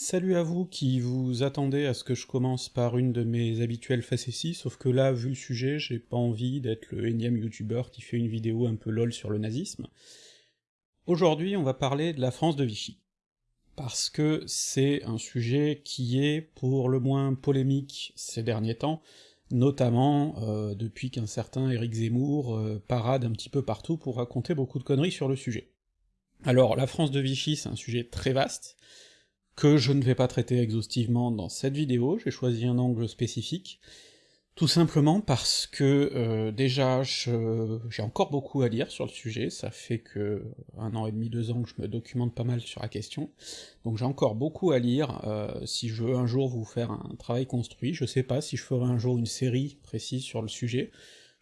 Salut à vous qui vous attendez à ce que je commence par une de mes habituelles facéties, sauf que là, vu le sujet, j'ai pas envie d'être le énième youtubeur qui fait une vidéo un peu lol sur le nazisme. Aujourd'hui, on va parler de la France de Vichy. Parce que c'est un sujet qui est pour le moins polémique ces derniers temps, notamment euh, depuis qu'un certain Éric Zemmour euh, parade un petit peu partout pour raconter beaucoup de conneries sur le sujet. Alors, la France de Vichy, c'est un sujet très vaste, que je ne vais pas traiter exhaustivement dans cette vidéo, j'ai choisi un angle spécifique, tout simplement parce que euh, déjà j'ai encore beaucoup à lire sur le sujet, ça fait que un an et demi, deux ans que je me documente pas mal sur la question, donc j'ai encore beaucoup à lire, euh, si je veux un jour vous faire un travail construit, je sais pas si je ferai un jour une série précise sur le sujet,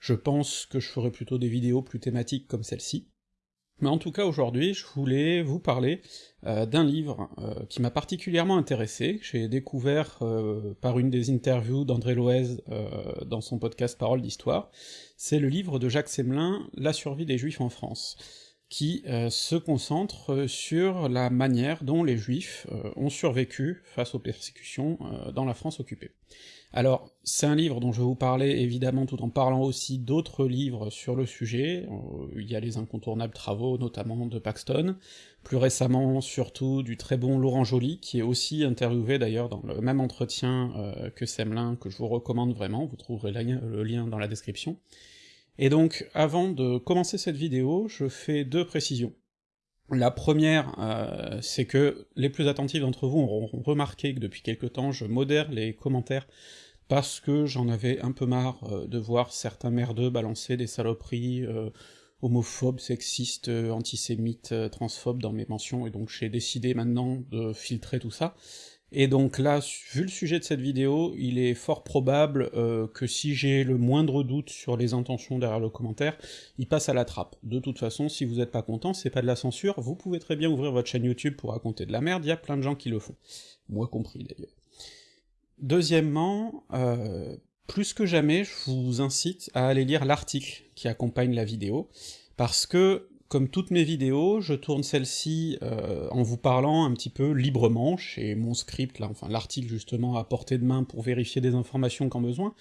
je pense que je ferai plutôt des vidéos plus thématiques comme celle-ci, mais en tout cas aujourd'hui, je voulais vous parler euh, d'un livre euh, qui m'a particulièrement intéressé, que j'ai découvert euh, par une des interviews d'André Loez dans son podcast Parole d'Histoire, c'est le livre de Jacques Semelin, La survie des Juifs en France, qui se concentre sur la manière dont les Juifs ont survécu face aux persécutions dans la France occupée. Alors, c'est un livre dont je vais vous parler évidemment tout en parlant aussi d'autres livres sur le sujet, euh, il y a les incontournables travaux notamment de Paxton, plus récemment surtout du très bon Laurent Joly, qui est aussi interviewé d'ailleurs dans le même entretien euh, que Semelin, que je vous recommande vraiment, vous trouverez le lien dans la description. Et donc, avant de commencer cette vidéo, je fais deux précisions. La première, euh, c'est que les plus attentifs d'entre vous auront remarqué que depuis quelque temps, je modère les commentaires parce que j'en avais un peu marre euh, de voir certains merdeux balancer des saloperies euh, homophobes, sexistes, antisémites, transphobes dans mes mentions, et donc j'ai décidé maintenant de filtrer tout ça. Et donc là, vu le sujet de cette vidéo, il est fort probable euh, que si j'ai le moindre doute sur les intentions derrière le commentaire, il passe à la trappe. De toute façon, si vous êtes pas content, c'est pas de la censure, vous pouvez très bien ouvrir votre chaîne YouTube pour raconter de la merde, il y a plein de gens qui le font. Moi compris d'ailleurs. Deuxièmement, euh, plus que jamais, je vous incite à aller lire l'article qui accompagne la vidéo, parce que comme toutes mes vidéos, je tourne celle-ci euh, en vous parlant un petit peu librement, chez mon script, là, enfin l'article justement à portée de main pour vérifier des informations quand besoin,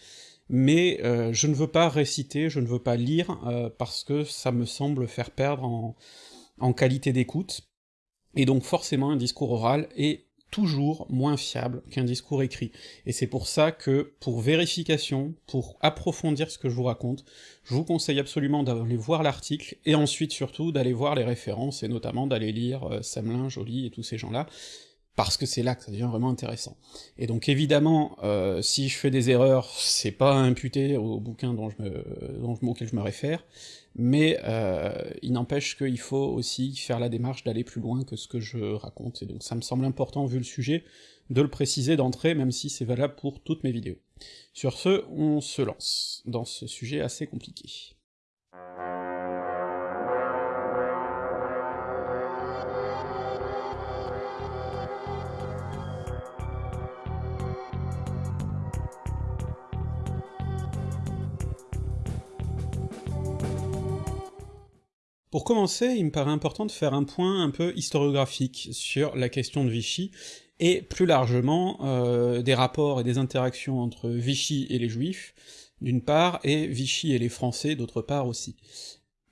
mais euh, je ne veux pas réciter, je ne veux pas lire, euh, parce que ça me semble faire perdre en, en qualité d'écoute, et donc forcément un discours oral est toujours moins fiable qu'un discours écrit. Et c'est pour ça que, pour vérification, pour approfondir ce que je vous raconte, je vous conseille absolument d'aller voir l'article, et ensuite surtout d'aller voir les références, et notamment d'aller lire euh, Samelin, Joly et tous ces gens-là, parce que c'est là que ça devient vraiment intéressant. Et donc évidemment, euh, si je fais des erreurs, c'est pas imputé au bouquin dont je me, dont, auquel je me réfère, mais euh, il n'empêche qu'il faut aussi faire la démarche d'aller plus loin que ce que je raconte, et donc ça me semble important, vu le sujet, de le préciser d'entrée, même si c'est valable pour toutes mes vidéos. Sur ce, on se lance dans ce sujet assez compliqué. Pour commencer, il me paraît important de faire un point un peu historiographique sur la question de Vichy, et plus largement euh, des rapports et des interactions entre Vichy et les Juifs, d'une part, et Vichy et les Français, d'autre part aussi.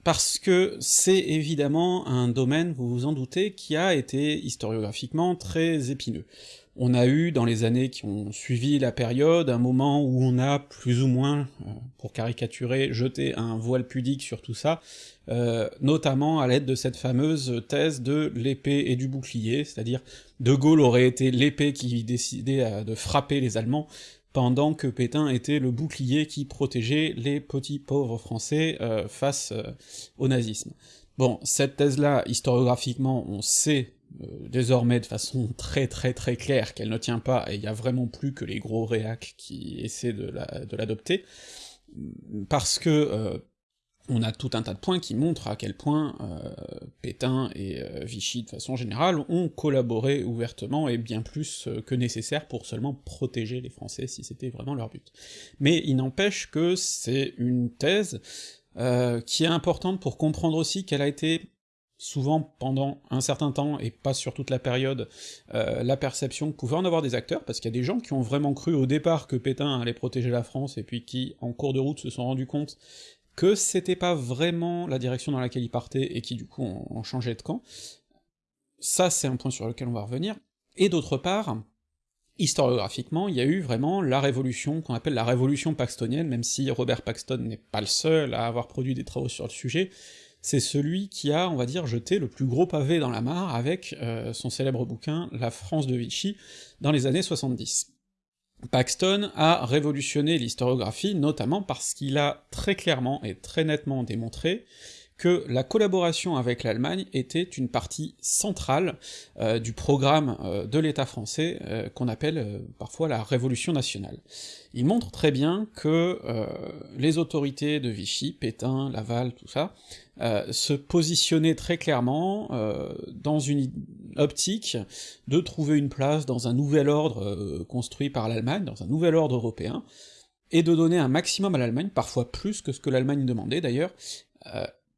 Parce que c'est évidemment un domaine, vous vous en doutez, qui a été historiographiquement très épineux. On a eu, dans les années qui ont suivi la période, un moment où on a plus ou moins, euh, pour caricaturer, jeté un voile pudique sur tout ça, euh, notamment à l'aide de cette fameuse thèse de l'épée et du bouclier, c'est-à-dire De Gaulle aurait été l'épée qui décidait de frapper les Allemands, pendant que Pétain était le bouclier qui protégeait les petits pauvres français euh, face au nazisme. Bon, cette thèse-là, historiographiquement, on sait euh, désormais de façon très très très claire qu'elle ne tient pas, et il y a vraiment plus que les gros réacs qui essaient de l'adopter, parce que euh, on a tout un tas de points qui montrent à quel point euh, Pétain et Vichy, de façon générale, ont collaboré ouvertement et bien plus que nécessaire pour seulement protéger les Français si c'était vraiment leur but. Mais il n'empêche que c'est une thèse qui est importante pour comprendre aussi qu'elle a été souvent pendant un certain temps, et pas sur toute la période, euh, la perception que pouvaient en avoir des acteurs, parce qu'il y a des gens qui ont vraiment cru au départ que Pétain allait protéger la France, et puis qui, en cours de route, se sont rendus compte que c'était pas vraiment la direction dans laquelle ils partaient, et qui du coup ont, ont changé de camp. Ça, c'est un point sur lequel on va revenir. Et d'autre part, historiographiquement, il y a eu vraiment la révolution qu'on appelle la révolution paxtonienne, même si Robert Paxton n'est pas le seul à avoir produit des travaux sur le sujet, c'est celui qui a, on va dire, jeté le plus gros pavé dans la mare avec euh, son célèbre bouquin La France de Vichy dans les années 70. Paxton a révolutionné l'historiographie, notamment parce qu'il a très clairement et très nettement démontré que la collaboration avec l'Allemagne était une partie centrale euh, du programme euh, de l'État français, euh, qu'on appelle parfois la Révolution nationale. Il montre très bien que les autorités de Vichy, Pétain, Laval, tout ça, se positionnaient très clairement dans une optique de trouver une place dans un nouvel ordre construit par l'Allemagne, dans un nouvel ordre européen, et de donner un maximum à l'Allemagne, parfois plus que ce que l'Allemagne demandait d'ailleurs,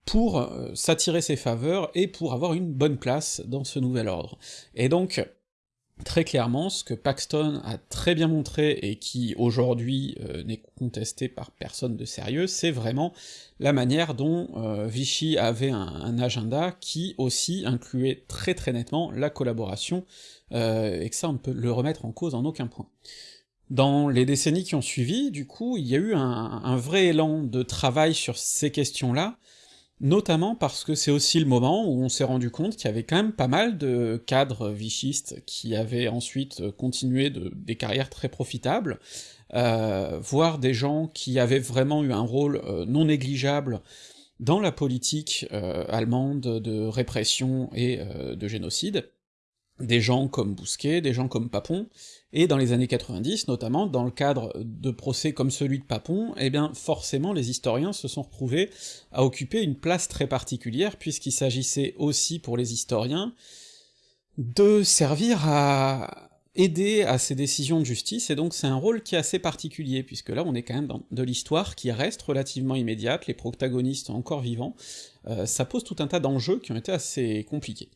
pour euh, s'attirer ses faveurs et pour avoir une bonne place dans ce nouvel ordre. Et donc, très clairement, ce que Paxton a très bien montré, et qui aujourd'hui euh, n'est contesté par personne de sérieux, c'est vraiment la manière dont euh, Vichy avait un, agenda qui aussi incluait très très nettement la collaboration, et que ça on peut le remettre en cause en aucun point. Dans les décennies qui ont suivi, du coup, il y a eu un vrai élan de travail sur ces questions-là, notamment parce que c'est aussi le moment où on s'est rendu compte qu'il y avait quand même pas mal de cadres vichistes qui avaient ensuite continué de, des carrières très profitables, euh, voire des gens qui avaient vraiment eu un rôle euh, non négligeable dans la politique euh, allemande de répression et euh, de génocide, des gens comme Bousquet, des gens comme Papon, et dans les années 90, notamment, dans le cadre de procès comme celui de Papon, eh bien forcément les historiens se sont retrouvés à occuper une place très particulière, puisqu'il s'agissait aussi pour les historiens de servir à aider à ces décisions de justice, et donc c'est un rôle qui est assez particulier, puisque là on est quand même dans de l'histoire qui reste relativement immédiate, les protagonistes encore vivants, euh, ça pose tout un tas d'enjeux qui ont été assez compliqués.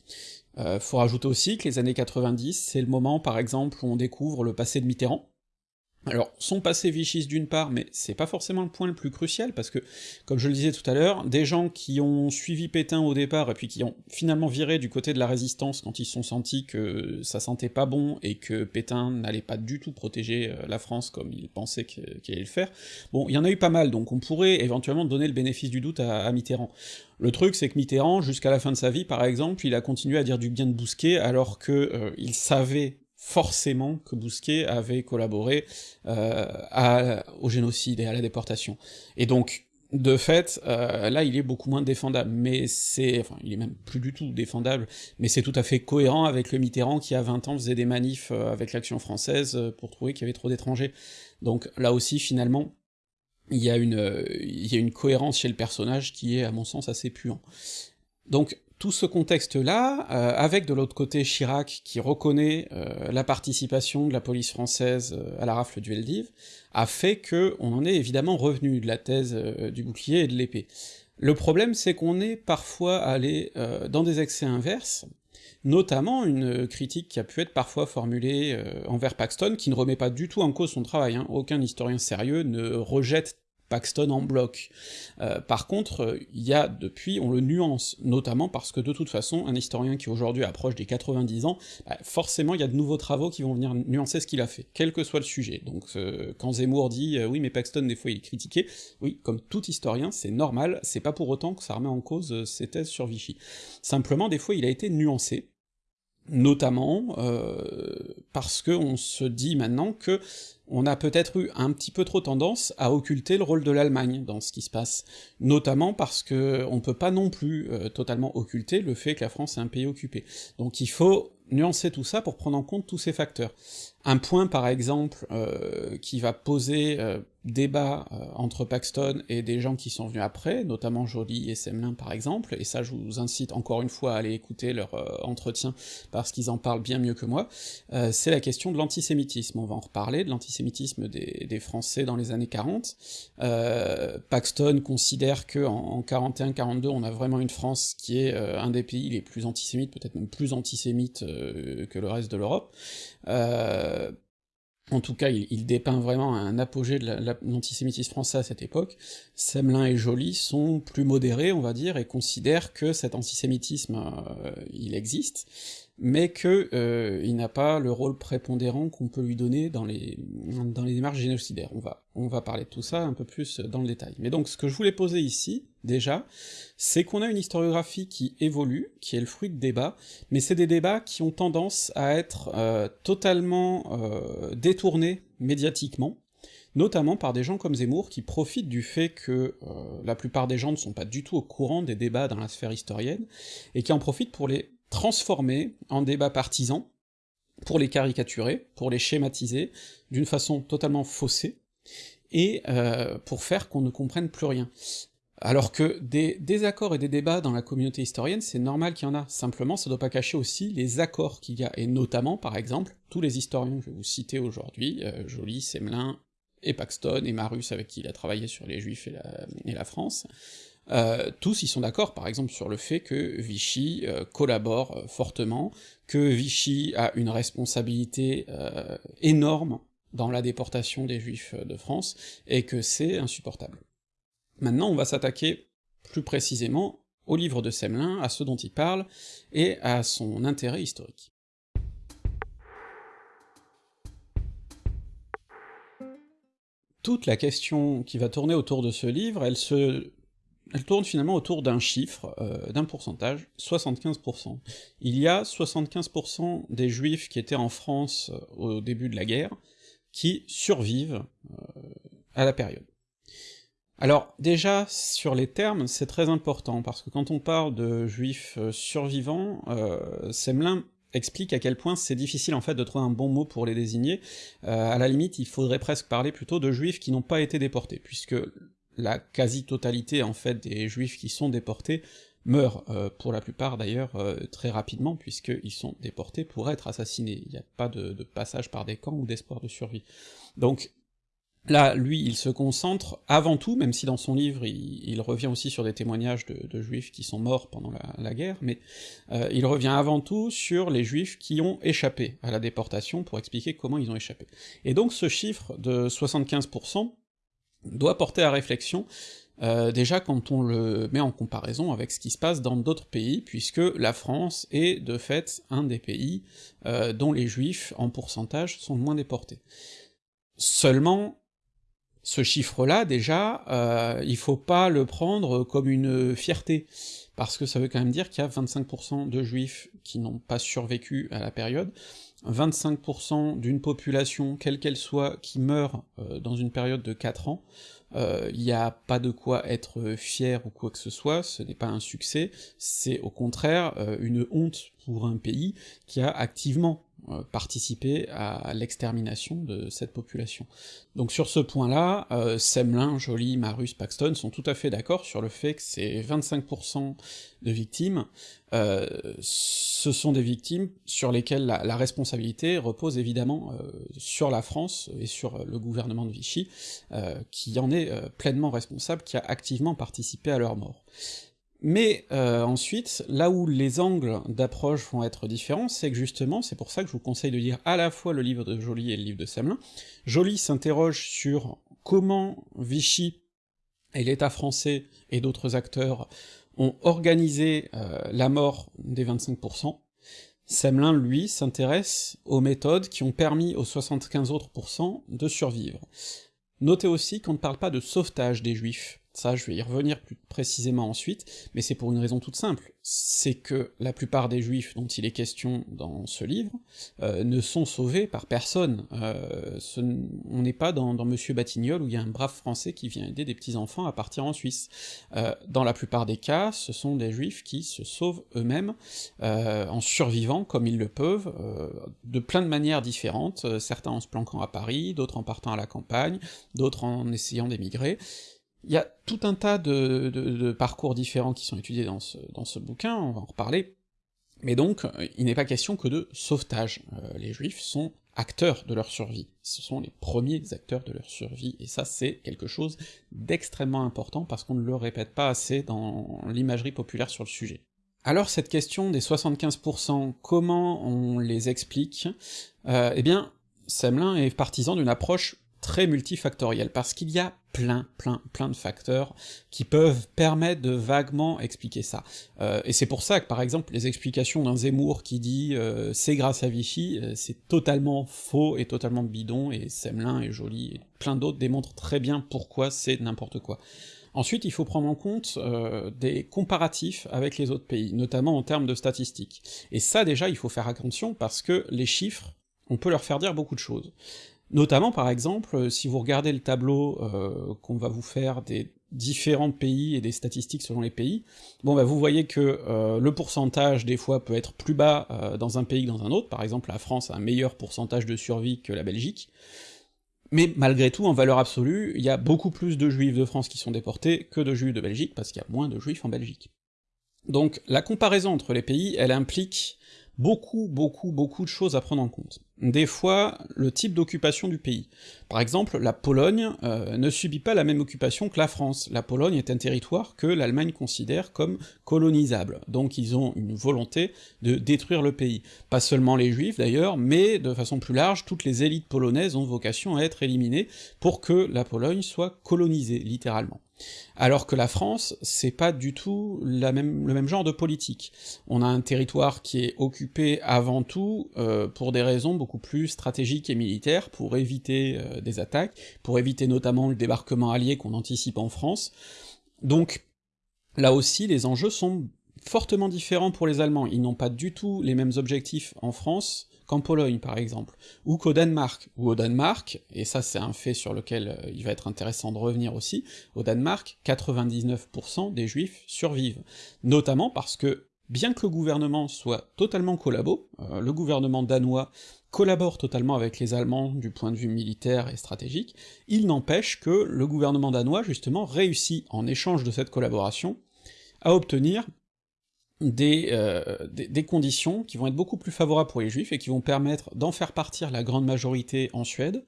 Euh, faut rajouter aussi que les années 90, c'est le moment par exemple où on découvre le passé de Mitterrand, alors, son passé vichiste d'une part, mais c'est pas forcément le point le plus crucial, parce que, comme je le disais tout à l'heure, des gens qui ont suivi Pétain au départ, et puis qui ont finalement viré du côté de la résistance quand ils se sont sentis que ça sentait pas bon, et que Pétain n'allait pas du tout protéger euh, la France comme il pensait qu'il allait le faire, bon, il y en a eu pas mal, donc on pourrait éventuellement donner le bénéfice du doute à, Mitterrand. Le truc, c'est que Mitterrand, jusqu'à la fin de sa vie, par exemple, il a continué à dire du bien de Bousquet, alors que euh, il savait forcément que Bousquet avait collaboré euh, au génocide et à la déportation. Et donc, de fait, euh, là il est beaucoup moins défendable, mais c'est... enfin, il est même plus du tout défendable, mais c'est tout à fait cohérent avec le Mitterrand qui, à 20 ans, faisait des manifs euh, avec l'action française pour trouver qu'il y avait trop d'étrangers. Donc là aussi, finalement, il y, a une, il y a une cohérence chez le personnage qui est, à mon sens, assez puant. Donc, tout ce contexte-là, euh, avec de l'autre côté Chirac qui reconnaît euh, la participation de la police française euh, à la rafle du Veldiv, a fait que on en est évidemment revenu de la thèse du bouclier et de l'épée. Le problème, c'est qu'on est parfois allé dans des excès inverses, notamment une critique qui a pu être parfois formulée envers Paxton, qui ne remet pas du tout en cause son travail, hein. aucun historien sérieux ne rejette Paxton en bloc. Euh, par contre, il y a depuis, on le nuance, notamment parce que de toute façon, un historien qui aujourd'hui approche des 90 ans, bah, forcément il y a de nouveaux travaux qui vont venir nuancer ce qu'il a fait, quel que soit le sujet. Donc euh, quand Zemmour dit euh, oui mais Paxton des fois il est critiqué, oui, comme tout historien, c'est normal, c'est pas pour autant que ça remet en cause ses thèses sur Vichy. Simplement, des fois il a été nuancé, notamment parce que on se dit maintenant que on a peut-être eu un petit peu trop tendance à occulter le rôle de l'Allemagne dans ce qui se passe, notamment parce que on peut pas non plus euh, totalement occulter le fait que la France est un pays occupé. Donc il faut nuancer tout ça pour prendre en compte tous ces facteurs. Un point par exemple euh, qui va poser euh, débat euh, entre Paxton et des gens qui sont venus après, notamment Joly et Semelin par exemple, et ça je vous incite encore une fois à aller écouter leur entretien parce qu'ils en parlent bien mieux que moi, c'est la question de l'antisémitisme. On va en reparler, de l'antisémitisme des, Français dans les années 40. Paxton considère que en, 41-42 on a vraiment une France qui est un des pays les plus antisémites, peut-être même plus antisémite que le reste de l'Europe. Euh, en tout cas, il, dépeint vraiment un apogée de l'antisémitisme français à cette époque. Semelin et Joly sont plus modérés, on va dire, et considèrent que cet antisémitisme, euh, il existe, mais que euh, il n'a pas le rôle prépondérant qu'on peut lui donner dans les, dans les démarches génocidaires. On va, parler de tout ça un peu plus dans le détail. Mais donc, ce que je voulais poser ici, déjà, c'est qu'on a une historiographie qui évolue, qui est le fruit de débats, mais c'est des débats qui ont tendance à être euh, totalement euh, détournés médiatiquement, notamment par des gens comme Zemmour qui profitent du fait que la plupart des gens ne sont pas du tout au courant des débats dans la sphère historienne, et qui en profitent pour les transformer en débats partisans, pour les caricaturer, pour les schématiser, d'une façon totalement faussée, et euh, pour faire qu'on ne comprenne plus rien. Alors que des désaccords et des débats dans la communauté historienne, c'est normal qu'il y en a, simplement ça doit pas cacher aussi les accords qu'il y a, et notamment, par exemple, tous les historiens que je vais vous citer aujourd'hui, euh, Joly, Semelin, et Paxton, et Marus avec qui il a travaillé sur les Juifs et la France, euh, tous ils sont d'accord par exemple sur le fait que Vichy euh, collabore euh, fortement, que Vichy a une responsabilité énorme dans la déportation des juifs de France, et que c'est insupportable. Maintenant on va s'attaquer plus précisément au livre de Semelin, à ce dont il parle, et à son intérêt historique. Toute la question qui va tourner autour de ce livre, elle se elle tourne finalement autour d'un chiffre, euh, d'un pourcentage, 75%. Il y a 75% des juifs qui étaient en France euh, au début de la guerre, qui survivent euh, à la période. Alors déjà, sur les termes, c'est très important, parce que quand on parle de juifs survivants, Semelin explique à quel point c'est difficile en fait de trouver un bon mot pour les désigner, à la limite il faudrait presque parler plutôt de juifs qui n'ont pas été déportés, puisque la quasi-totalité en fait des juifs qui sont déportés meurent, euh, pour la plupart d'ailleurs euh, très rapidement, puisqu'ils sont déportés pour être assassinés, il n'y a pas de, passage par des camps ou d'espoir de survie. Donc là, lui, il se concentre avant tout, même si dans son livre il, revient aussi sur des témoignages de, juifs qui sont morts pendant la, guerre, mais euh, il revient avant tout sur les juifs qui ont échappé à la déportation pour expliquer comment ils ont échappé. Et donc ce chiffre de 75%, doit porter à réflexion, euh, déjà quand on le met en comparaison avec ce qui se passe dans d'autres pays, puisque la France est de fait un des pays euh, dont les juifs, en pourcentage, sont le moins déportés. Seulement, ce chiffre-là, déjà, euh, il faut pas le prendre comme une fierté, parce que ça veut quand même dire qu'il y a 25% de juifs qui n'ont pas survécu à la période, 25% d'une population, quelle qu'elle soit, qui meurt euh, dans une période de 4 ans, il euh, n'y a pas de quoi être fier ou quoi que ce soit, ce n'est pas un succès, c'est au contraire euh, une honte pour un pays qui a activement participer à l'extermination de cette population. Donc sur ce point-là, euh, Semelin, Joly, Marus, Paxton sont tout à fait d'accord sur le fait que ces 25% de victimes, euh, ce sont des victimes sur lesquelles la, responsabilité repose évidemment sur la France et sur le gouvernement de Vichy, qui en est pleinement responsable, qui a activement participé à leur mort. Mais euh, ensuite, là où les angles d'approche vont être différents, c'est que justement, c'est pour ça que je vous conseille de lire à la fois le livre de Joly et le livre de Semelin. Joly s'interroge sur comment Vichy et l'État français et d'autres acteurs ont organisé euh, la mort des 25%. Semelin, lui, s'intéresse aux méthodes qui ont permis aux 75 autres de survivre. Notez aussi qu'on ne parle pas de sauvetage des juifs, ça je vais y revenir plus précisément ensuite, mais c'est pour une raison toute simple, c'est que la plupart des juifs dont il est question dans ce livre euh, ne sont sauvés par personne. Euh, on n'est pas dans, Monsieur Batignolles où il y a un brave français qui vient aider des petits-enfants à partir en Suisse. Euh, dans la plupart des cas, ce sont des juifs qui se sauvent eux-mêmes en survivant comme ils le peuvent, de plein de manières différentes, certains en se planquant à Paris, d'autres en partant à la campagne, d'autres en essayant d'émigrer, il y a tout un tas de, parcours différents qui sont étudiés dans ce, bouquin, on va en reparler, mais donc il n'est pas question que de sauvetage, euh, les juifs sont acteurs de leur survie, ce sont les premiers acteurs de leur survie, et ça c'est quelque chose d'extrêmement important parce qu'on ne le répète pas assez dans l'imagerie populaire sur le sujet. Alors cette question des 75%, comment on les explique? Euh, Eh bien, Semelin est partisan d'une approche très multifactoriel, parce qu'il y a plein, plein, plein de facteurs qui peuvent permettre de vaguement expliquer ça. Euh, et c'est pour ça que, par exemple, les explications d'un Zemmour qui dit euh, c'est grâce à Vichy, euh, c'est totalement faux et totalement bidon, et Semelin et Joly et plein d'autres démontrent très bien pourquoi c'est n'importe quoi. Ensuite, il faut prendre en compte des comparatifs avec les autres pays, notamment en termes de statistiques. Et ça, déjà, il faut faire attention, parce que les chiffres, on peut leur faire dire beaucoup de choses. Notamment, par exemple, euh, si vous regardez le tableau euh, qu'on va vous faire des différents pays et des statistiques selon les pays, bon bah vous voyez que euh, le pourcentage des fois peut être plus bas dans un pays que dans un autre, par exemple la France a un meilleur pourcentage de survie que la Belgique, mais malgré tout, en valeur absolue, il y a beaucoup plus de juifs de France qui sont déportés que de juifs de Belgique, parce qu'il y a moins de juifs en Belgique. Donc la comparaison entre les pays, elle implique beaucoup, beaucoup, beaucoup de choses à prendre en compte. Des fois, le type d'occupation du pays. Par exemple, la Pologne euh, ne subit pas la même occupation que la France. La Pologne est un territoire que l'Allemagne considère comme colonisable, donc ils ont une volonté de détruire le pays. Pas seulement les juifs d'ailleurs, mais de façon plus large, toutes les élites polonaises ont vocation à être éliminées pour que la Pologne soit colonisée, littéralement. Alors que la France, c'est pas du tout le même genre de politique. On a un territoire qui est occupé avant tout euh, pour des raisons beaucoup plus stratégiques et militaires, pour éviter euh, des attaques, pour éviter notamment le débarquement allié qu'on anticipe en France. Donc là aussi, les enjeux sont fortement différents pour les Allemands, ils n'ont pas du tout les mêmes objectifs en France qu'en Pologne par exemple, ou qu'au Danemark, ou au Danemark, et ça c'est un fait sur lequel euh, il va être intéressant de revenir aussi, au Danemark, 99% des juifs survivent, notamment parce que, bien que le gouvernement soit totalement collabo, euh, le gouvernement danois collabore totalement avec les Allemands du point de vue militaire et stratégique, il n'empêche que le gouvernement danois justement réussit, en échange de cette collaboration, à obtenir euh, des, conditions qui vont être beaucoup plus favorables pour les juifs et qui vont permettre d'en faire partir la grande majorité en Suède,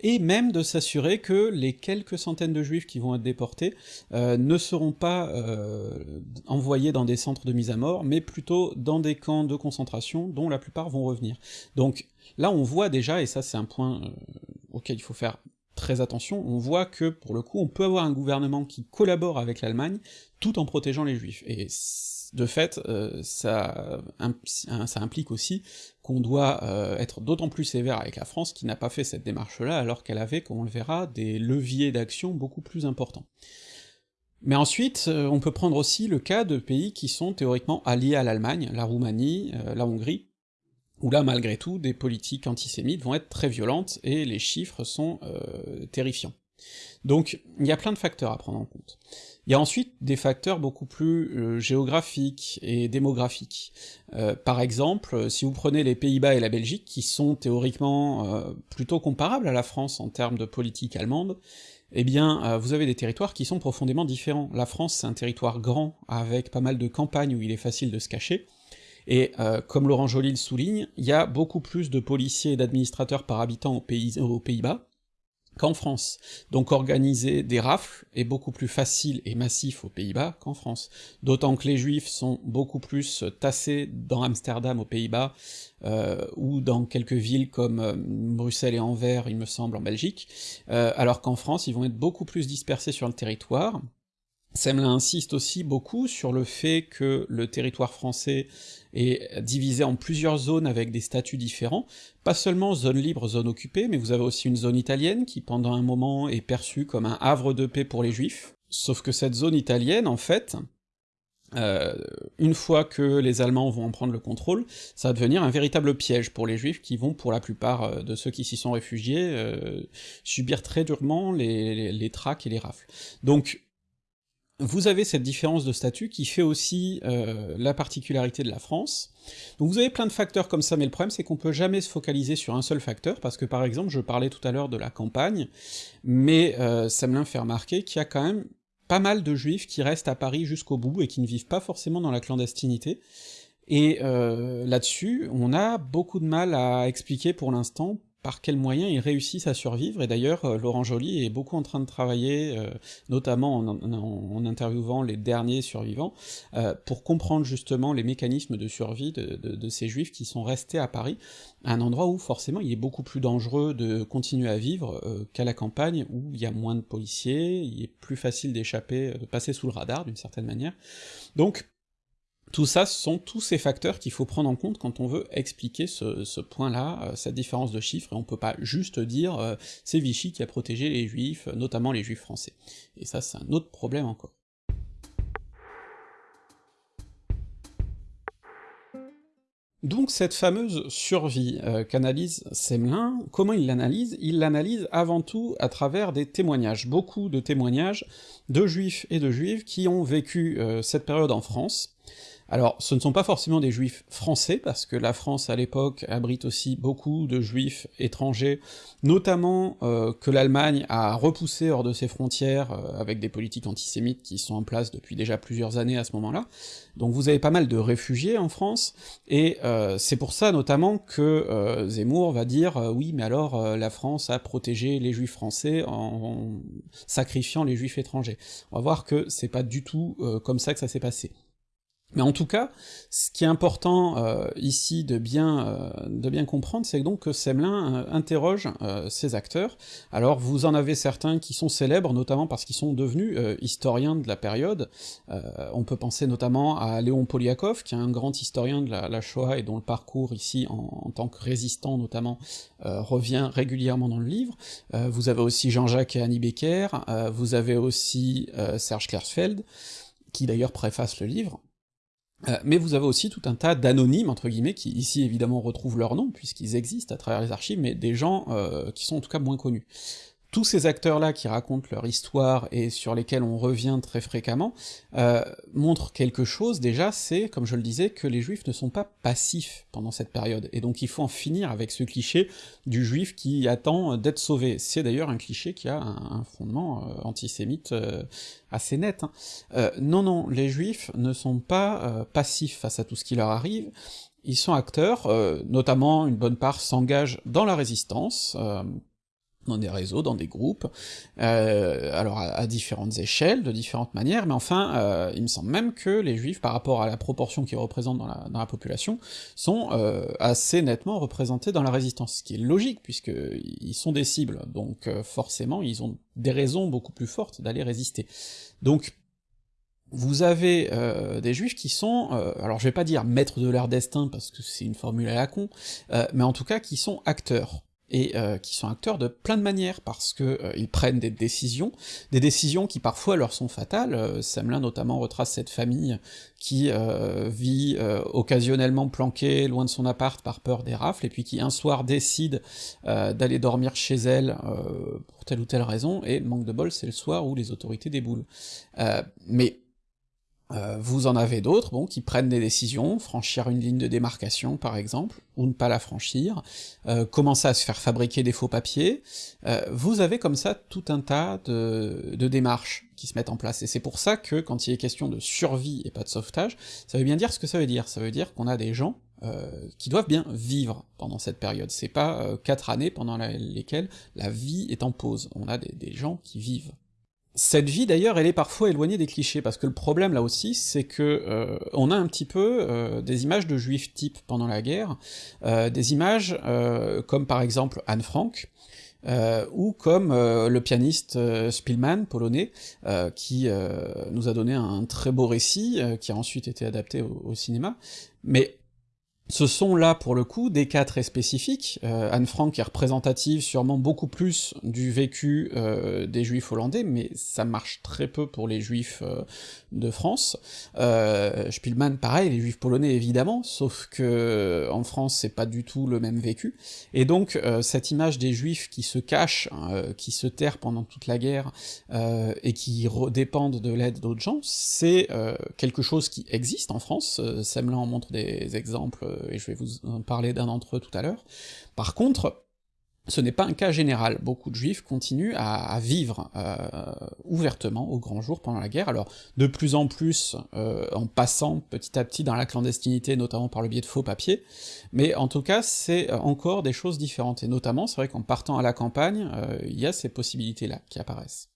et même de s'assurer que les quelques centaines de juifs qui vont être déportés euh, ne seront pas euh, envoyés dans des centres de mise à mort, mais plutôt dans des camps de concentration dont la plupart vont revenir. Donc là on voit déjà, et ça c'est un point auquel il faut faire très attention, on voit que pour le coup on peut avoir un gouvernement qui collabore avec l'Allemagne tout en protégeant les juifs, et de fait, euh, ça, implique aussi qu'on doit euh, être d'autant plus sévère avec la France qui n'a pas fait cette démarche-là, alors qu'elle avait, comme on le verra, des leviers d'action beaucoup plus importants. Mais ensuite, euh, on peut prendre aussi le cas de pays qui sont théoriquement alliés à l'Allemagne, la Roumanie, la Hongrie, où là, malgré tout, des politiques antisémites vont être très violentes, et les chiffres sont terrifiants. Donc, il y a plein de facteurs à prendre en compte. Il y a ensuite des facteurs beaucoup plus euh, géographiques et démographiques. Euh, par exemple, si vous prenez les Pays-Bas et la Belgique, qui sont théoriquement euh, plutôt comparables à la France en termes de politique allemande, eh bien, vous avez des territoires qui sont profondément différents. La France, c'est un territoire grand, avec pas mal de campagnes où il est facile de se cacher, et comme Laurent Joly le souligne, il y a beaucoup plus de policiers et d'administrateurs par habitant aux Pays-Bas, qu'en France. Donc organiser des rafles est beaucoup plus facile et massif aux Pays-Bas qu'en France. D'autant que les Juifs sont beaucoup plus tassés dans Amsterdam aux Pays-Bas, euh, ou dans quelques villes comme euh, Bruxelles et Anvers, il me semble, en Belgique, euh, alors qu'en France, ils vont être beaucoup plus dispersés sur le territoire, Semlin insiste aussi beaucoup sur le fait que le territoire français est divisé en plusieurs zones avec des statuts différents, pas seulement zone libre, zone occupée, mais vous avez aussi une zone italienne qui pendant un moment est perçue comme un havre de paix pour les juifs, Sauf que cette zone italienne, en fait, euh, une fois que les Allemands vont en prendre le contrôle, ça va devenir un véritable piège pour les Juifs qui vont, pour la plupart euh, de ceux qui s'y sont réfugiés, euh, subir très durement les, les, les, traques et les rafles. Donc, vous avez cette différence de statut qui fait aussi euh, la particularité de la France. Donc vous avez plein de facteurs comme ça, mais le problème c'est qu'on peut jamais se focaliser sur un seul facteur, parce que par exemple, je parlais tout à l'heure de la campagne, mais euh, l'a fait remarquer qu'il y a quand même pas mal de juifs qui restent à Paris jusqu'au bout et qui ne vivent pas forcément dans la clandestinité, et euh, là-dessus, on a beaucoup de mal à expliquer pour l'instant par quels moyens ils réussissent à survivre, et d'ailleurs euh, Laurent Joly est beaucoup en train de travailler, euh, notamment en, interviewant les derniers survivants, euh, pour comprendre justement les mécanismes de survie de, ces juifs qui sont restés à Paris, un endroit où forcément il est beaucoup plus dangereux de continuer à vivre qu'à la campagne, où il y a moins de policiers, il est plus facile d'échapper, de passer sous le radar d'une certaine manière. Donc tout ça, ce sont tous ces facteurs qu'il faut prendre en compte quand on veut expliquer ce, point-là, euh, cette différence de chiffres, et on peut pas juste dire euh, c'est Vichy qui a protégé les juifs, notamment les juifs français. Et ça, c'est un autre problème encore. Donc cette fameuse survie euh, qu'analyse Semelin, comment il l'analyse? Il l'analyse avant tout à travers des témoignages, beaucoup de témoignages de juifs et de juives qui ont vécu euh, cette période en France, alors, ce ne sont pas forcément des juifs français, parce que la France, à l'époque, abrite aussi beaucoup de juifs étrangers, notamment euh, que l'Allemagne a repoussé hors de ses frontières, euh, avec des politiques antisémites qui sont en place depuis déjà plusieurs années à ce moment-là. Donc vous avez pas mal de réfugiés en France, et euh, c'est pour ça notamment que Zemmour va dire oui, mais alors la France a protégé les juifs français en, en, sacrifiant les juifs étrangers ». On va voir que c'est pas du tout comme ça que ça s'est passé. Mais en tout cas, ce qui est important euh, ici de bien, euh, de bien comprendre, c'est donc que Semelin euh, interroge ces acteurs. Alors vous en avez certains qui sont célèbres, notamment parce qu'ils sont devenus historiens de la période. on peut penser notamment à Léon Poliakov, qui est un grand historien de la, Shoah et dont le parcours ici, en, tant que résistant notamment, revient régulièrement dans le livre. vous avez aussi Jean-Jacques et Annie Becker, vous avez aussi Serge Klersfeld, qui d'ailleurs préface le livre, euh, mais vous avez aussi tout un tas d'anonymes, entre guillemets, qui ici évidemment retrouvent leur nom, puisqu'ils existent à travers les archives, mais des gens euh, qui sont en tout cas moins connus tous ces acteurs-là qui racontent leur histoire et sur lesquels on revient très fréquemment, euh, montrent quelque chose déjà, c'est, comme je le disais, que les juifs ne sont pas passifs pendant cette période, et donc il faut en finir avec ce cliché du juif qui attend d'être sauvé. C'est d'ailleurs un cliché qui a un, fondement euh, antisémite euh, assez net. Hein. Euh, non, non, les juifs ne sont pas passifs face à tout ce qui leur arrive, ils sont acteurs, notamment une bonne part s'engage dans la résistance, dans des réseaux, dans des groupes, euh, alors à, à, différentes échelles, de différentes manières, mais enfin, euh, il me semble même que les juifs, par rapport à la proportion qu'ils représentent dans la, dans la, population, sont euh, assez nettement représentés dans la résistance, ce qui est logique, puisqu'ils sont des cibles, donc euh, forcément, ils ont des raisons beaucoup plus fortes d'aller résister. Donc, vous avez euh, des juifs qui sont, euh, alors je vais pas dire maîtres de leur destin, parce que c'est une formule à la con, euh, mais en tout cas qui sont acteurs et euh, qui sont acteurs de plein de manières, parce que euh, ils prennent des décisions, des décisions qui parfois leur sont fatales, euh, notamment retrace cette famille qui euh, vit euh, occasionnellement planquée loin de son appart par peur des rafles, et puis qui un soir décide d'aller dormir chez elle pour telle ou telle raison, et manque de bol, c'est le soir où les autorités déboulent. mais euh, vous en avez d'autres, bon, qui prennent des décisions, franchir une ligne de démarcation par exemple, ou ne pas la franchir, euh, commencer à se faire fabriquer des faux papiers, euh, vous avez comme ça tout un tas de, démarches qui se mettent en place, et c'est pour ça que quand il est question de survie et pas de sauvetage, ça veut bien dire ce que ça veut dire, ça veut dire qu'on a des gens qui doivent bien vivre pendant cette période, c'est pas quatre années pendant lesquelles la vie est en pause, on a des gens qui vivent. Cette vie d'ailleurs, elle est parfois éloignée des clichés, parce que le problème là aussi, c'est que euh, on a un petit peu euh, des images de juifs types pendant la guerre, euh, des images comme par exemple Anne Frank, ou comme le pianiste Spielmann, polonais, qui nous a donné un très beau récit, qui a ensuite été adapté au, au cinéma, mais ce sont là, pour le coup, des cas très spécifiques, euh, Anne Frank est représentative sûrement beaucoup plus du vécu euh, des juifs hollandais, mais ça marche très peu pour les juifs euh, de France. Spielmann, pareil, les juifs polonais évidemment, sauf que en France c'est pas du tout le même vécu, et donc cette image des juifs qui se cachent, hein, qui se terrent pendant toute la guerre, et qui dépendent de l'aide d'autres gens, c'est quelque chose qui existe en France, Semelin en montre des exemples et je vais vous en parler d'un d'entre eux tout à l'heure. Par contre, ce n'est pas un cas général, beaucoup de juifs continuent à, vivre euh, ouvertement au grand jour pendant la guerre, alors de plus en plus euh, en passant petit à petit dans la clandestinité, notamment par le biais de faux papiers, mais en tout cas c'est encore des choses différentes, et notamment c'est vrai qu'en partant à la campagne, il y a ces possibilités-là qui apparaissent.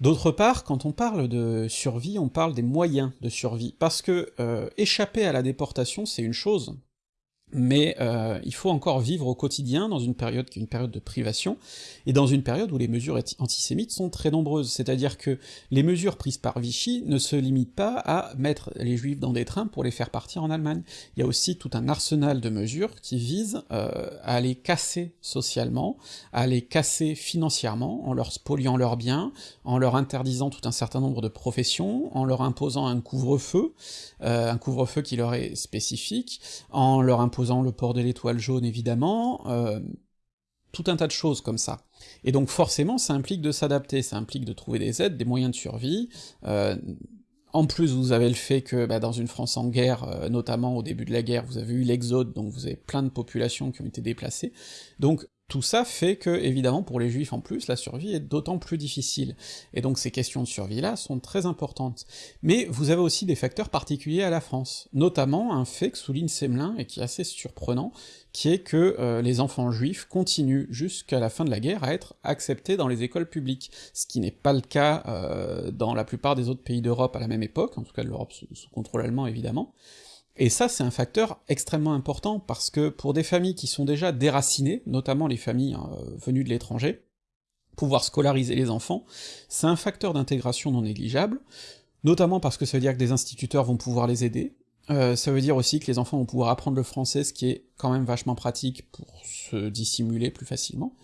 D'autre part, quand on parle de survie, on parle des moyens de survie, parce que euh, échapper à la déportation, c'est une chose, mais euh, il faut encore vivre au quotidien dans une période qui est une période de privation, et dans une période où les mesures antisémites sont très nombreuses, c'est-à-dire que les mesures prises par Vichy ne se limitent pas à mettre les juifs dans des trains pour les faire partir en Allemagne, il y a aussi tout un arsenal de mesures qui visent euh, à les casser socialement, à les casser financièrement, en leur spoliant leurs biens, en leur interdisant tout un certain nombre de professions, en leur imposant un couvre-feu, euh, un couvre-feu qui leur est spécifique, en leur imposant le port de l'étoile jaune évidemment, euh, tout un tas de choses comme ça. Et donc forcément ça implique de s'adapter, ça implique de trouver des aides, des moyens de survie, euh, en plus, vous avez le fait que bah, dans une France en guerre, euh, notamment au début de la guerre, vous avez eu l'exode, donc vous avez plein de populations qui ont été déplacées, donc tout ça fait que, évidemment, pour les juifs en plus, la survie est d'autant plus difficile, et donc ces questions de survie-là sont très importantes. Mais vous avez aussi des facteurs particuliers à la France, notamment un fait que souligne Semelin, et qui est assez surprenant, qui est que euh, les enfants juifs continuent jusqu'à la fin de la guerre à être acceptés dans les écoles publiques, ce qui n'est pas le cas euh, dans la plupart des autres pays d'Europe à la même époque, en tout cas de l'Europe sous contrôle allemand évidemment, et ça, c'est un facteur extrêmement important, parce que pour des familles qui sont déjà déracinées, notamment les familles euh, venues de l'étranger, pouvoir scolariser les enfants, c'est un facteur d'intégration non négligeable, notamment parce que ça veut dire que des instituteurs vont pouvoir les aider, euh, ça veut dire aussi que les enfants vont pouvoir apprendre le français, ce qui est quand même vachement pratique pour se dissimuler plus facilement,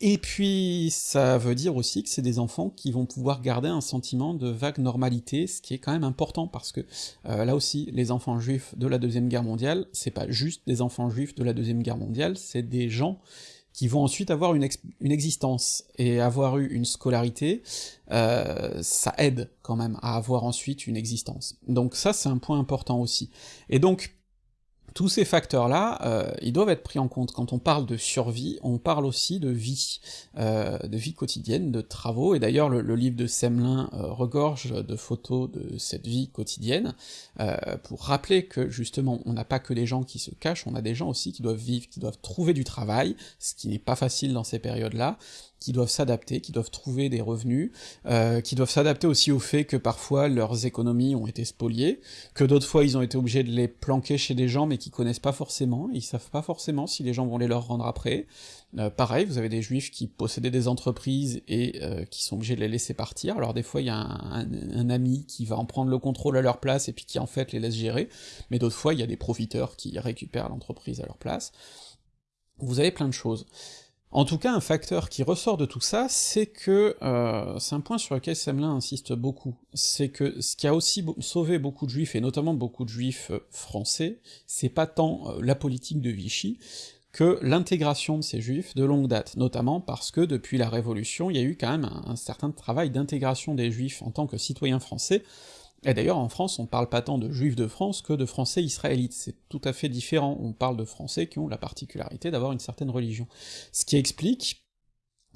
et puis, ça veut dire aussi que c'est des enfants qui vont pouvoir garder un sentiment de vague normalité, ce qui est quand même important, parce que euh, là aussi, les enfants juifs de la Deuxième Guerre mondiale, c'est pas juste des enfants juifs de la Deuxième Guerre mondiale, c'est des gens qui vont ensuite avoir une, existence, et avoir eu une scolarité, euh, ça aide quand même à avoir ensuite une existence. Donc ça, c'est un point important aussi. Et donc, tous ces facteurs-là, euh, ils doivent être pris en compte. Quand on parle de survie, on parle aussi de vie, euh, de vie quotidienne, de travaux, et d'ailleurs le, livre de Semelin euh, regorge de photos de cette vie quotidienne, pour rappeler que justement, on n'a pas que des gens qui se cachent, on a des gens aussi qui doivent vivre, qui doivent trouver du travail, ce qui n'est pas facile dans ces périodes-là, qui doivent s'adapter, qui doivent trouver des revenus, euh, qui doivent s'adapter aussi au fait que parfois leurs économies ont été spoliées, que d'autres fois ils ont été obligés de les planquer chez des gens mais qui connaissent pas forcément, ils savent pas forcément si les gens vont les leur rendre après. Euh, pareil, vous avez des juifs qui possédaient des entreprises et euh, qui sont obligés de les laisser partir, alors des fois il y a un, un, ami qui va en prendre le contrôle à leur place et puis qui en fait les laisse gérer, mais d'autres fois il y a des profiteurs qui récupèrent l'entreprise à leur place. Vous avez plein de choses. En tout cas, un facteur qui ressort de tout ça, c'est que, euh, c'est un point sur lequel Semelin insiste beaucoup, c'est que ce qui a aussi sauvé beaucoup de juifs, et notamment beaucoup de juifs euh, français, c'est pas tant euh, la politique de Vichy, que l'intégration de ces juifs de longue date, notamment parce que depuis la Révolution, il y a eu quand même un certain travail d'intégration des juifs en tant que citoyens français, et d'ailleurs, en France, on parle pas tant de juifs de France que de français israélites, c'est tout à fait différent, on parle de français qui ont la particularité d'avoir une certaine religion. Ce qui explique,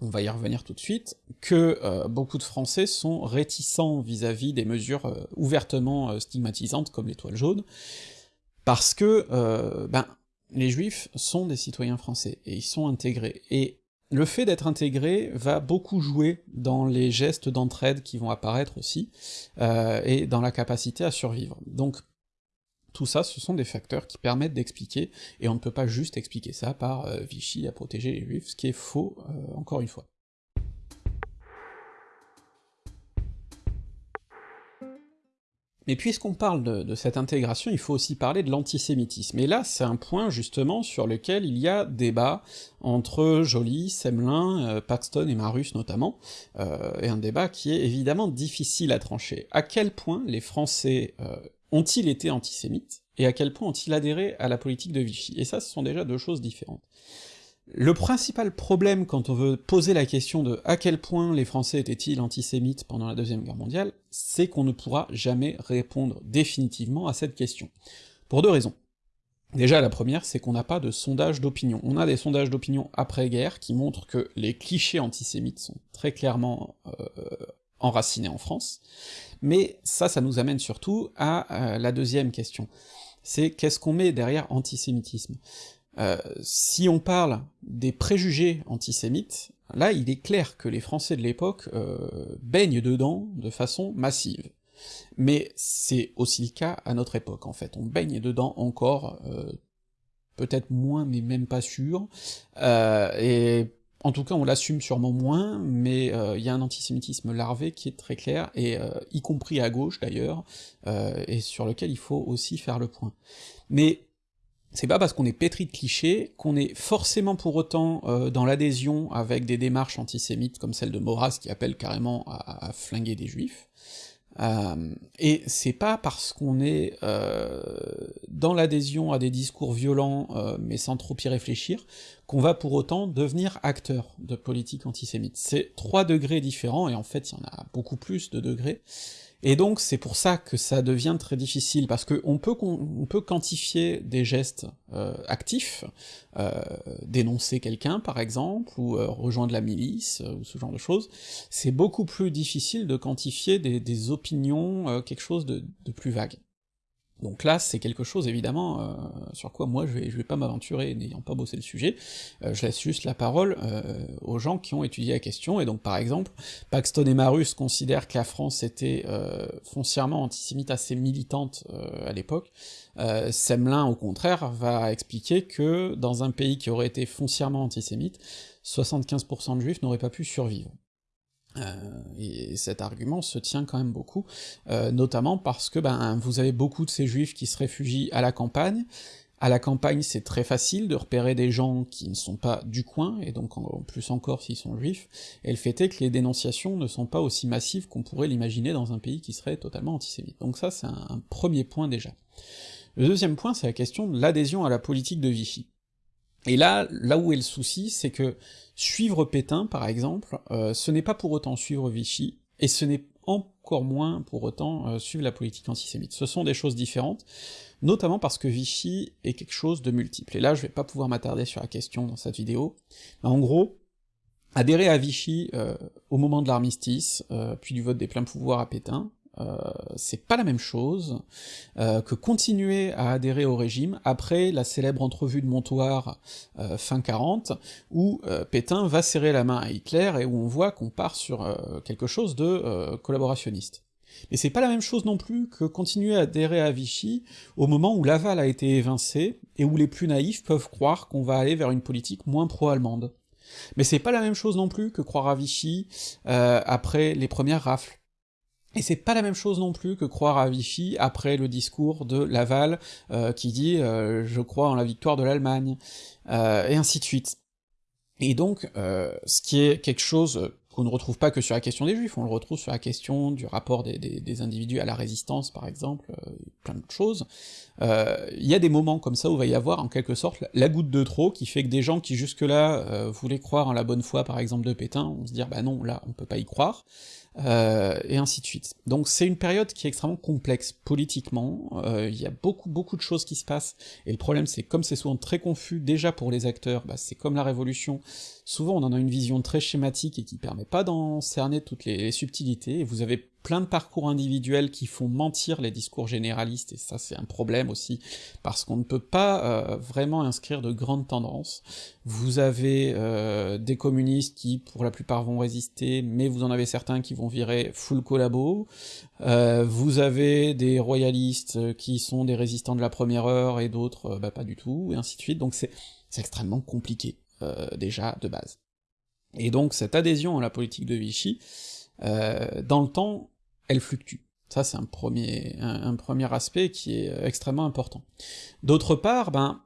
on va y revenir tout de suite, que euh, beaucoup de Français sont réticents vis-à-vis des mesures euh, ouvertement euh, stigmatisantes comme l'étoile jaune, parce que, ben, les juifs sont des citoyens français, et ils sont intégrés, et le fait d'être intégré va beaucoup jouer dans les gestes d'entraide qui vont apparaître aussi, euh, et dans la capacité à survivre. Donc tout ça, ce sont des facteurs qui permettent d'expliquer, et on ne peut pas juste expliquer ça par euh, Vichy à protéger les juifs, ce qui est faux, euh, encore une fois. Mais puisqu'on parle de, cette intégration, il faut aussi parler de l'antisémitisme. Et là, c'est un point justement sur lequel il y a débat entre Joly, Semelin, euh, Paxton et Marus notamment, euh, et un débat qui est évidemment difficile à trancher. À quel point les Français euh, ont-ils été antisémites, et à quel point ont-ils adhéré à la politique de Vichy? Et ça, ce sont déjà deux choses différentes. Le principal problème quand on veut poser la question de à quel point les Français étaient-ils antisémites pendant la Deuxième Guerre mondiale, c'est qu'on ne pourra jamais répondre définitivement à cette question. Pour deux raisons. Déjà, la première, c'est qu'on n'a pas de sondage d'opinion. On a des sondages d'opinion après-guerre qui montrent que les clichés antisémites sont très clairement euh, enracinés en France, mais ça, ça nous amène surtout à euh, la deuxième question. C'est qu'est-ce qu'on met derrière antisémitisme? Euh, si on parle des préjugés antisémites, là il est clair que les Français de l'époque euh, baignent dedans de façon massive. Mais c'est aussi le cas à notre époque, en fait, on baigne dedans encore, euh, peut-être moins, mais même pas sûr, et en tout cas on l'assume sûrement moins, mais il y a un antisémitisme larvé qui est très clair, et y compris à gauche d'ailleurs, et sur lequel il faut aussi faire le point. Mais c'est pas parce qu'on est pétri de clichés qu'on est forcément pour autant euh, dans l'adhésion avec des démarches antisémites comme celle de Maurras qui appelle carrément à, flinguer des juifs, euh, et c'est pas parce qu'on est euh, dans l'adhésion à des discours violents mais sans trop y réfléchir qu'on va pour autant devenir acteur de politique antisémite. C'est trois degrés différents, et en fait il y en a beaucoup plus de degrés, et donc c'est pour ça que ça devient très difficile, parce qu'on peut, on peut quantifier des gestes euh, actifs, euh, dénoncer quelqu'un par exemple, ou euh, rejoindre la milice, ou ce genre de choses, c'est beaucoup plus difficile de quantifier des, opinions, quelque chose de plus vague. Donc là, c'est quelque chose évidemment euh, sur quoi moi je vais, vais pas m'aventurer, n'ayant pas bossé le sujet, euh, je laisse juste la parole euh, aux gens qui ont étudié la question, et donc par exemple, Paxton et Marus considèrent que la France était foncièrement antisémite assez militante à l'époque, Semelin au contraire va expliquer que dans un pays qui aurait été foncièrement antisémite, 75% de juifs n'auraient pas pu survivre. Euh, et cet argument se tient quand même beaucoup, euh, notamment parce que ben, vous avez beaucoup de ces juifs qui se réfugient à la campagne, à la campagne c'est très facile de repérer des gens qui ne sont pas du coin, et donc en plus encore s'ils sont juifs, et le fait est que les dénonciations ne sont pas aussi massives qu'on pourrait l'imaginer dans un pays qui serait totalement antisémite. Donc ça c'est un premier point déjà. Le deuxième point c'est la question de l'adhésion à la politique de Vichy. Et là, là où est le souci, c'est que suivre Pétain, par exemple, euh, ce n'est pas pour autant suivre Vichy, et ce n'est encore moins pour autant euh, suivre la politique antisémite. Ce sont des choses différentes, notamment parce que Vichy est quelque chose de multiple. Et là, je vais pas pouvoir m'attarder sur la question dans cette vidéo, en gros, adhérer à Vichy euh, au moment de l'armistice, puis du vote des pleins pouvoirs à Pétain, euh, c'est pas la même chose euh, que continuer à adhérer au régime après la célèbre entrevue de Montoire euh, fin 40, où Pétain va serrer la main à Hitler et où on voit qu'on part sur quelque chose de collaborationniste. Mais c'est pas la même chose non plus que continuer à adhérer à Vichy au moment où Laval a été évincé, et où les plus naïfs peuvent croire qu'on va aller vers une politique moins pro-allemande. Mais c'est pas la même chose non plus que croire à Vichy après les premières rafles. Et c'est pas la même chose non plus que croire à Vichy après le discours de Laval euh, qui dit euh, je crois en la victoire de l'Allemagne, euh, et ainsi de suite. Et donc, ce qui est quelque chose qu'on ne retrouve pas que sur la question des juifs, on le retrouve sur la question du rapport des, des, individus à la résistance, par exemple, plein d'autres choses. Il y a des moments comme ça où va y avoir, en quelque sorte, la goutte de trop, qui fait que des gens qui jusque-là voulaient croire en la bonne foi, par exemple, de Pétain, vont se dire bah non, là, on peut pas y croire, euh, et ainsi de suite. Donc c'est une période qui est extrêmement complexe politiquement, euh, il y a beaucoup beaucoup de choses qui se passent, et le problème c'est comme c'est souvent très confus déjà pour les acteurs, bah, c'est comme la Révolution, souvent on en a une vision très schématique et qui permet pas d'en cerner toutes les subtilités, et vous avez plein de parcours individuels qui font mentir les discours généralistes, et ça c'est un problème aussi, parce qu'on ne peut pas euh, vraiment inscrire de grandes tendances. Vous avez euh, des communistes qui pour la plupart vont résister, mais vous en avez certains qui vont virer full collabo, euh, vous avez des royalistes qui sont des résistants de la première heure, et d'autres bah, pas du tout, et ainsi de suite, donc c'est extrêmement compliqué, déjà, de base. Et donc cette adhésion à la politique de Vichy, dans le temps, elle fluctue. Ça, c'est un premier, un, premier aspect qui est extrêmement important. D'autre part, ben,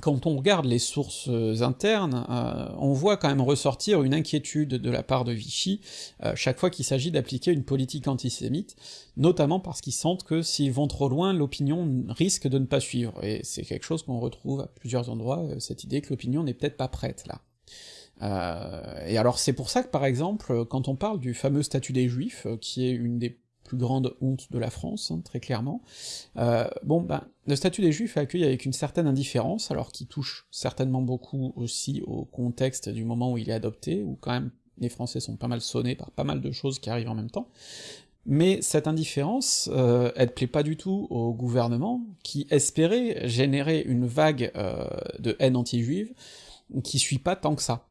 quand on regarde les sources internes, euh, on voit quand même ressortir une inquiétude de la part de Vichy euh, chaque fois qu'il s'agit d'appliquer une politique antisémite, notamment parce qu'ils sentent que s'ils vont trop loin, l'opinion risque de ne pas suivre, et c'est quelque chose qu'on retrouve à plusieurs endroits, euh, cette idée que l'opinion n'est peut-être pas prête là. et alors c'est pour ça que par exemple, quand on parle du fameux statut des Juifs, qui est une des grande honte de la France, hein, très clairement. Euh, bon, ben, le statut des Juifs est accueilli avec une certaine indifférence, alors qu'il touche certainement beaucoup aussi au contexte du moment où il est adopté, où quand même les Français sont pas mal sonnés par pas mal de choses qui arrivent en même temps. Mais cette indifférence, euh, elle plaît pas du tout au gouvernement, qui espérait générer une vague euh, de haine anti-juive, qui suit pas tant que ça.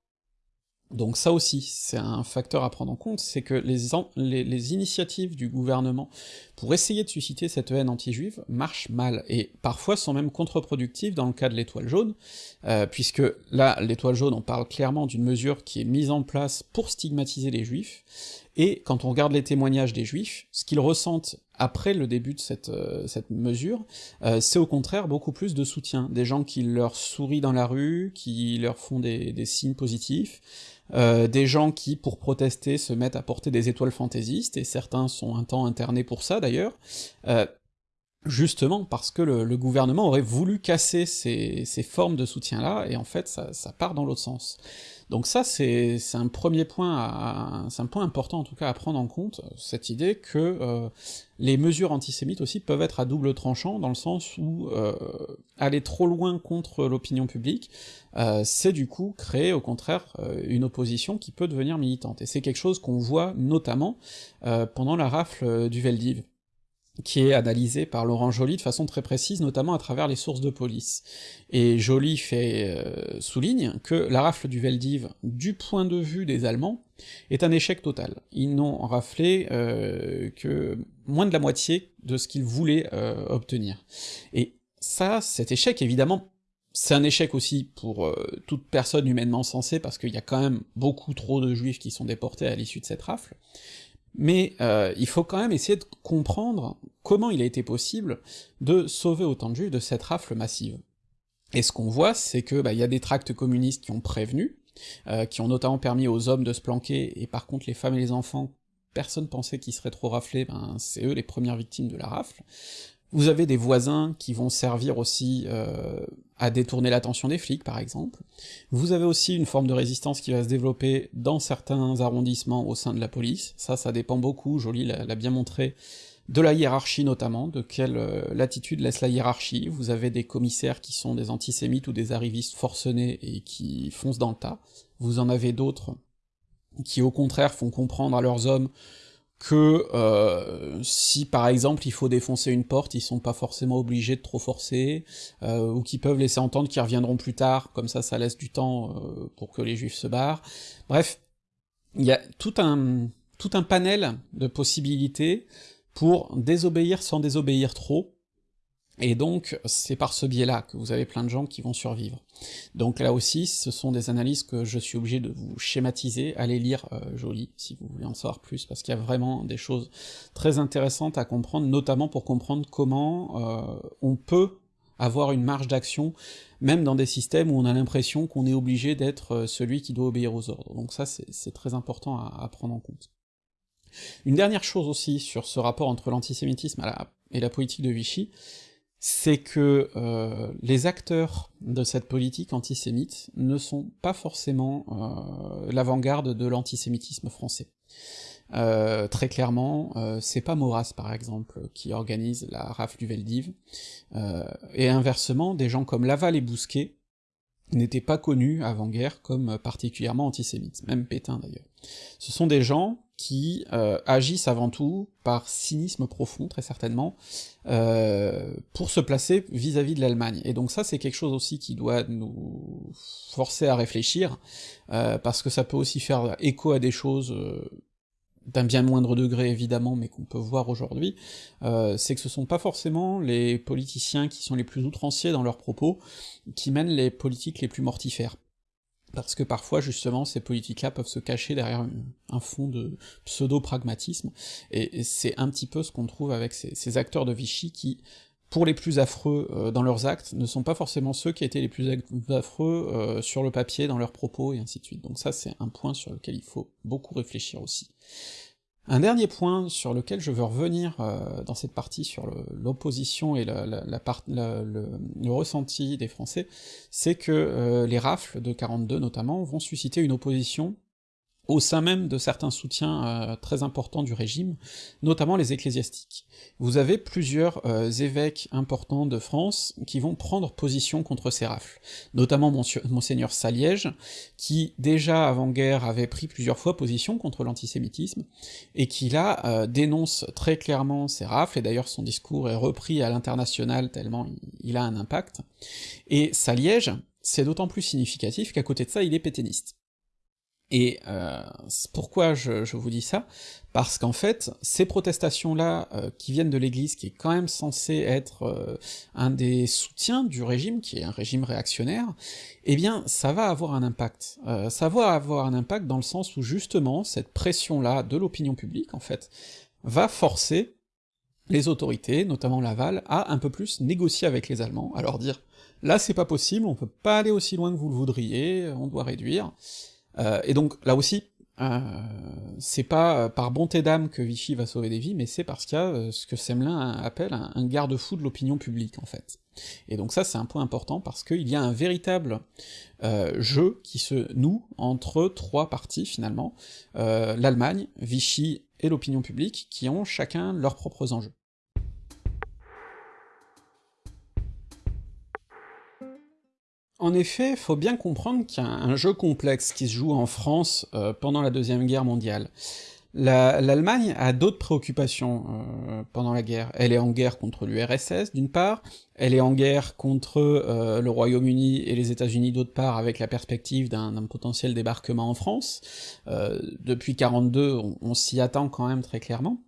Donc ça aussi, c'est un facteur à prendre en compte, c'est que les, les, initiatives du gouvernement pour essayer de susciter cette haine anti-juive marchent mal, et parfois sont même contre-productives dans le cas de l'étoile jaune, euh, puisque là, l'étoile jaune, on parle clairement d'une mesure qui est mise en place pour stigmatiser les juifs, et quand on regarde les témoignages des juifs, ce qu'ils ressentent après le début de cette, euh, mesure, euh, c'est au contraire beaucoup plus de soutien, des gens qui leur sourient dans la rue, qui leur font des signes positifs, euh, des gens qui, pour protester, se mettent à porter des étoiles fantaisistes, et certains sont un temps internés pour ça d'ailleurs, euh, justement parce que le, gouvernement aurait voulu casser ces, formes de soutien-là, et en fait ça, part dans l'autre sens. Donc ça, c'est un premier point, c'est un point important en tout cas à prendre en compte, cette idée que euh, les mesures antisémites aussi peuvent être à double tranchant, dans le sens où euh, aller trop loin contre l'opinion publique, euh, c'est du coup créer au contraire une opposition qui peut devenir militante. Et c'est quelque chose qu'on voit notamment pendant la rafle du Veldiv qui est analysé par Laurent Joly de façon très précise, notamment à travers les sources de police. Et Joly fait euh, souligne que la rafle du Veldiv, du point de vue des Allemands, est un échec total. Ils n'ont raflé euh, que moins de la moitié de ce qu'ils voulaient euh, obtenir. Ça, cet échec, évidemment, c'est un échec aussi pour toute personne humainement sensée, parce qu'il y a quand même beaucoup trop de juifs qui sont déportés à l'issue de cette rafle, mais euh, il faut quand même essayer de comprendre comment il a été possible de sauver autant de juifs de cette rafle massive. Et ce qu'on voit, c'est que bah, y a des tracts communistes qui ont prévenu, euh, qui ont notamment permis aux hommes de se planquer, et par contre les femmes et les enfants, personne pensait qu'ils seraient trop raflés, ben c'est eux les premières victimes de la rafle. Vous avez des voisins qui vont servir aussi euh, à détourner l'attention des flics, par exemple. Vous avez aussi une forme de résistance qui va se développer dans certains arrondissements au sein de la police, ça, ça dépend beaucoup, Joly l'a bien montré, de la hiérarchie notamment, de quelle euh, latitude laisse la hiérarchie, vous avez des commissaires qui sont des antisémites ou des arrivistes forcenés et qui foncent dans le tas, vous en avez d'autres qui au contraire font comprendre à leurs hommes que euh, si par exemple il faut défoncer une porte, ils sont pas forcément obligés de trop forcer, euh, ou qu'ils peuvent laisser entendre qu'ils reviendront plus tard, comme ça ça laisse du temps euh, pour que les juifs se barrent. Bref, il y a tout un, tout un panel de possibilités pour désobéir sans désobéir trop, et donc, c'est par ce biais-là que vous avez plein de gens qui vont survivre. Donc là aussi, ce sont des analyses que je suis obligé de vous schématiser, allez lire euh, Joly, si vous voulez en savoir plus, parce qu'il y a vraiment des choses très intéressantes à comprendre, notamment pour comprendre comment euh, on peut avoir une marge d'action, même dans des systèmes où on a l'impression qu'on est obligé d'être euh, celui qui doit obéir aux ordres. Donc ça, c'est très important à, prendre en compte. Une dernière chose aussi sur ce rapport entre l'antisémitisme et la politique de Vichy, c'est que euh, les acteurs de cette politique antisémite ne sont pas forcément euh, l'avant-garde de l'antisémitisme français. Euh, très clairement, c'est pas Maurras par exemple qui organise la rafle du Veldiv, et inversement, des gens comme Laval et Bousquet n'étaient pas connus avant-guerre comme particulièrement antisémites, même Pétain d'ailleurs. Ce sont des gens qui euh, agissent avant tout par cynisme profond, très certainement, euh, pour se placer vis-à-vis de l'Allemagne. Et donc ça, c'est quelque chose aussi qui doit nous forcer à réfléchir, euh, parce que ça peut aussi faire écho à des choses d'un bien moindre degré évidemment, mais qu'on peut voir aujourd'hui, c'est que ce sont pas forcément les politiciens qui sont les plus outranciers dans leurs propos qui mènent les politiques les plus mortifères. Parce que parfois justement ces politiques-là peuvent se cacher derrière un fond de pseudo-pragmatisme, et, c'est un petit peu ce qu'on trouve avec ces, acteurs de Vichy qui, pour les plus affreux euh, dans leurs actes, ne sont pas forcément ceux qui étaient les plus affreux euh, sur le papier, dans leurs propos, et ainsi de suite. Donc ça c'est un point sur lequel il faut beaucoup réfléchir aussi. Un dernier point sur lequel je veux revenir euh, dans cette partie sur l'opposition et le, ressenti des Français, c'est que euh, les rafles de 42 notamment vont susciter une opposition au sein même de certains soutiens euh, très importants du régime, notamment les ecclésiastiques. Vous avez plusieurs euh, évêques importants de France qui vont prendre position contre ces rafles, notamment monseigneur Saliège, qui déjà avant-guerre avait pris plusieurs fois position contre l'antisémitisme, et qui là euh, dénonce très clairement ces rafles, et d'ailleurs son discours est repris à l'international tellement il a un impact, et Saliège, c'est d'autant plus significatif qu'à côté de ça, il est pétainiste. Et euh, pourquoi je, vous dis ça? Parce qu'en fait, ces protestations-là, euh, qui viennent de l'Église, qui est quand même censé être euh, un des soutiens du régime, qui est un régime réactionnaire, eh bien, ça va avoir un impact. ça va avoir un impact dans le sens où, justement, cette pression-là de l'opinion publique, en fait, va forcer les autorités, notamment Laval, à un peu plus négocier avec les Allemands, à leur dire « là c'est pas possible, on peut pas aller aussi loin que vous le voudriez, on doit réduire », euh, et donc là aussi, euh, c'est pas euh, par bonté d'âme que Vichy va sauver des vies, mais c'est parce qu'il y a ce que Semelin appelle un, garde-fou de l'opinion publique, en fait. Et donc ça, c'est un point important, parce qu'il y a un véritable jeu qui se noue entre trois parties, finalement, l'Allemagne, Vichy et l'opinion publique, qui ont chacun leurs propres enjeux. En effet, faut bien comprendre qu'il y a un jeu complexe qui se joue en France euh, pendant la Deuxième Guerre mondiale. L'Allemagne a d'autres préoccupations euh, pendant la guerre. Elle est en guerre contre l'URSS, d'une part, elle est en guerre contre euh, le Royaume-Uni et les États-Unis, d'autre part, avec la perspective d'un potentiel débarquement en France. depuis 42, on, on s'y attend quand même très clairement.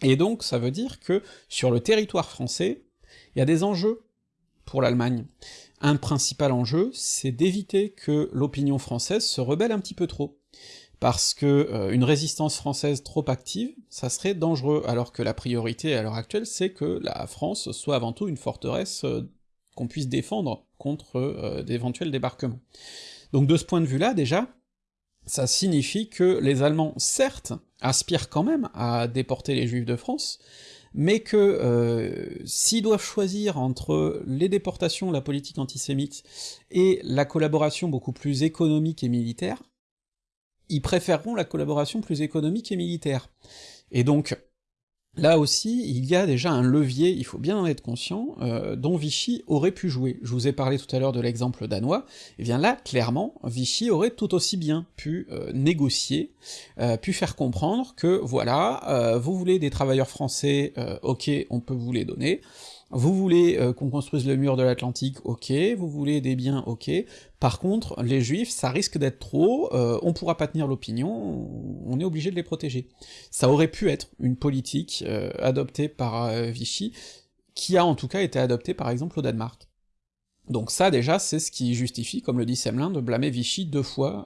Et donc, ça veut dire que, sur le territoire français, il y a des enjeux pour l'Allemagne. Un principal enjeu, c'est d'éviter que l'opinion française se rebelle un petit peu trop. Parce que euh, une résistance française trop active, ça serait dangereux, alors que la priorité à l'heure actuelle, c'est que la France soit avant tout une forteresse euh, qu'on puisse défendre contre euh, d'éventuels débarquements. Donc de ce point de vue-là, déjà, ça signifie que les Allemands, certes, aspirent quand même à déporter les Juifs de France, mais que euh, s'ils doivent choisir entre les déportations, la politique antisémite, et la collaboration beaucoup plus économique et militaire, ils préféreront la collaboration plus économique et militaire. Et donc, Là aussi, il y a déjà un levier, il faut bien en être conscient, euh, dont Vichy aurait pu jouer. Je vous ai parlé tout à l'heure de l'exemple danois, et bien là, clairement, Vichy aurait tout aussi bien pu euh, négocier, euh, pu faire comprendre que, voilà, vous voulez des travailleurs français, ok, on peut vous les donner, vous voulez euh, qu'on construise le mur de l'Atlantique, ok, vous voulez des biens, ok, par contre, les juifs, ça risque d'être trop, euh, on pourra pas tenir l'opinion, on est obligé de les protéger. Ça aurait pu être une politique euh, adoptée par Vichy, qui a en tout cas été adoptée par exemple au Danemark. Donc ça déjà, c'est ce qui justifie, comme le dit Semelin, de blâmer Vichy deux fois,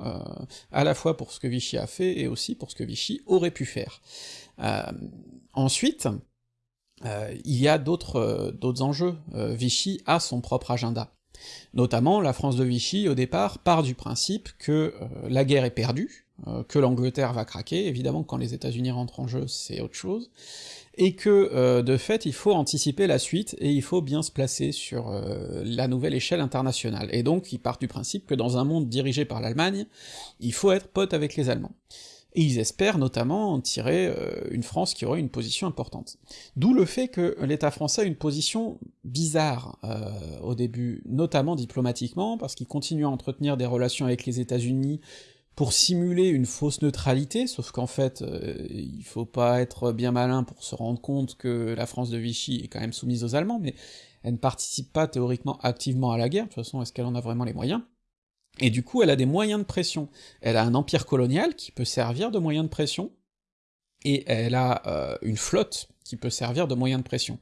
à la fois pour ce que Vichy a fait, et aussi pour ce que Vichy aurait pu faire. ensuite, euh, il y a d'autres euh, enjeux. Euh, Vichy a son propre agenda. Notamment, la France de Vichy, au départ, part du principe que la guerre est perdue, que l'Angleterre va craquer, évidemment quand les États-Unis rentrent en jeu, c'est autre chose, et que, de fait, il faut anticiper la suite, et il faut bien se placer sur la nouvelle échelle internationale. Et donc, il part du principe que dans un monde dirigé par l'Allemagne, il faut être pote avec les Allemands et ils espèrent notamment en tirer euh, une France qui aurait une position importante. D'où le fait que l'État français a une position bizarre euh, au début, notamment diplomatiquement, parce qu'il continue à entretenir des relations avec les États-Unis pour simuler une fausse neutralité, sauf qu'en fait, euh, il faut pas être bien malin pour se rendre compte que la France de Vichy est quand même soumise aux Allemands, mais elle ne participe pas théoriquement activement à la guerre, de toute façon, est-ce qu'elle en a vraiment les moyens? Et du coup, elle a des moyens de pression. Elle a un empire colonial qui peut servir de moyen de pression, et elle a euh, une flotte qui peut servir de moyen de pression.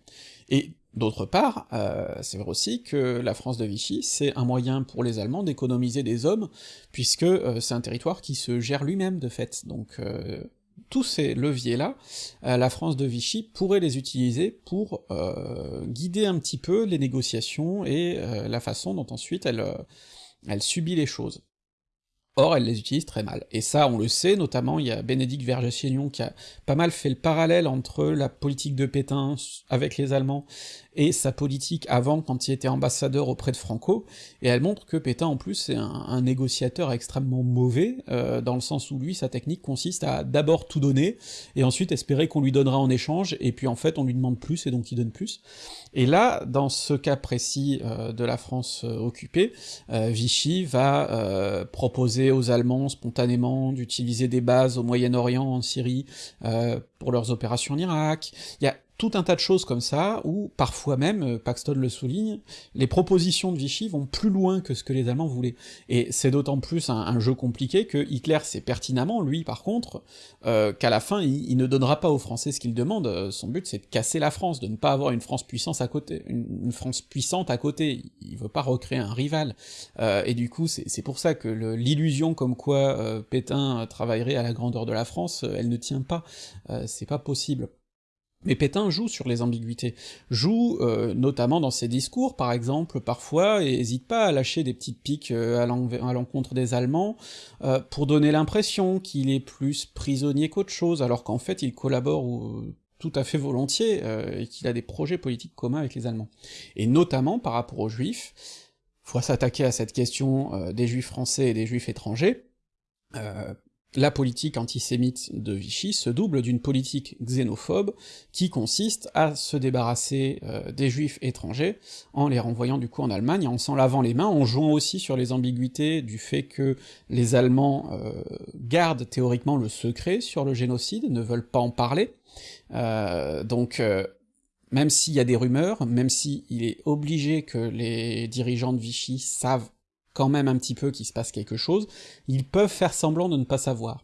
Et D'autre part, euh, c'est vrai aussi que la France de Vichy, c'est un moyen pour les Allemands d'économiser des hommes, puisque euh, c'est un territoire qui se gère lui-même de fait, donc euh, tous ces leviers-là, la France de Vichy pourrait les utiliser pour guider un petit peu les négociations et la façon dont ensuite elle, elle subit les choses. Or, elle les utilise très mal. Et ça, on le sait, notamment, il y a Bénédicte Vergès-Chénion qui a pas mal fait le parallèle entre la politique de Pétain avec les Allemands et sa politique avant quand il était ambassadeur auprès de Franco, et elle montre que Pétain en plus est un, négociateur extrêmement mauvais, euh, dans le sens où lui, sa technique consiste à d'abord tout donner, et ensuite espérer qu'on lui donnera en échange, et puis en fait on lui demande plus, et donc il donne plus. Et là, dans ce cas précis euh, de la France euh, occupée, Vichy va proposer aux Allemands spontanément d'utiliser des bases au Moyen-Orient, en Syrie, pour leurs opérations en Irak, il y a tout un tas de choses comme ça, où parfois même, euh, Paxton le souligne, les propositions de Vichy vont plus loin que ce que les Allemands voulaient. Et c'est d'autant plus un, jeu compliqué que Hitler sait pertinemment, lui par contre, euh, qu'à la fin, il, ne donnera pas aux Français ce qu'ils demandent, euh, son but c'est de casser la France, de ne pas avoir une France puissance à côté, une, France puissante à côté, il veut pas recréer un rival. et du coup, c'est pour ça que l'illusion comme quoi Pétain travaillerait à la grandeur de la France, elle ne tient pas, c'est pas possible. Mais Pétain joue sur les ambiguïtés, joue euh, notamment dans ses discours, par exemple, parfois, et hésite pas à lâcher des petites piques euh, à l'encontre des Allemands, euh, pour donner l'impression qu'il est plus prisonnier qu'autre chose, alors qu'en fait il collabore tout à fait volontiers, et qu'il a des projets politiques communs avec les Allemands. Et notamment par rapport aux Juifs, faut s'attaquer à cette question des Juifs français et des Juifs étrangers, la politique antisémite de Vichy se double d'une politique xénophobe qui consiste à se débarrasser euh, des juifs étrangers en les renvoyant du coup en Allemagne, en s'en lavant les mains, en jouant aussi sur les ambiguïtés du fait que les Allemands euh, gardent théoriquement le secret sur le génocide, ne veulent pas en parler, euh, donc même s'il y a des rumeurs, même s'il est obligé que les dirigeants de Vichy savent quand même un petit peu qu'il se passe quelque chose, ils peuvent faire semblant de ne pas savoir.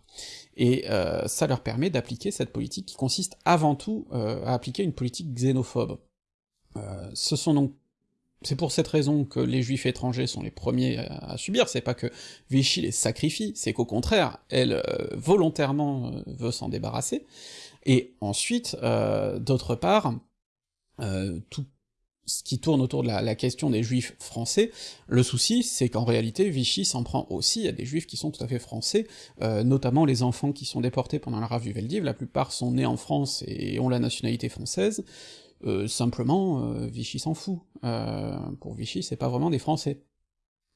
Et euh, ça leur permet d'appliquer cette politique qui consiste avant tout euh, à appliquer une politique xénophobe. Euh, ce sont donc c'est pour cette raison que les juifs étrangers sont les premiers à, subir, c'est pas que Vichy les sacrifie, c'est qu'au contraire, elle volontairement veut s'en débarrasser, et ensuite, d'autre part, tout ce qui tourne autour de la, question des juifs français, le souci, c'est qu'en réalité, Vichy s'en prend aussi à des juifs qui sont tout à fait français, euh, notamment les enfants qui sont déportés pendant la rave du Veldiv, la plupart sont nés en France et ont la nationalité française, euh, simplement, euh, Vichy s'en fout. pour Vichy, c'est pas vraiment des Français.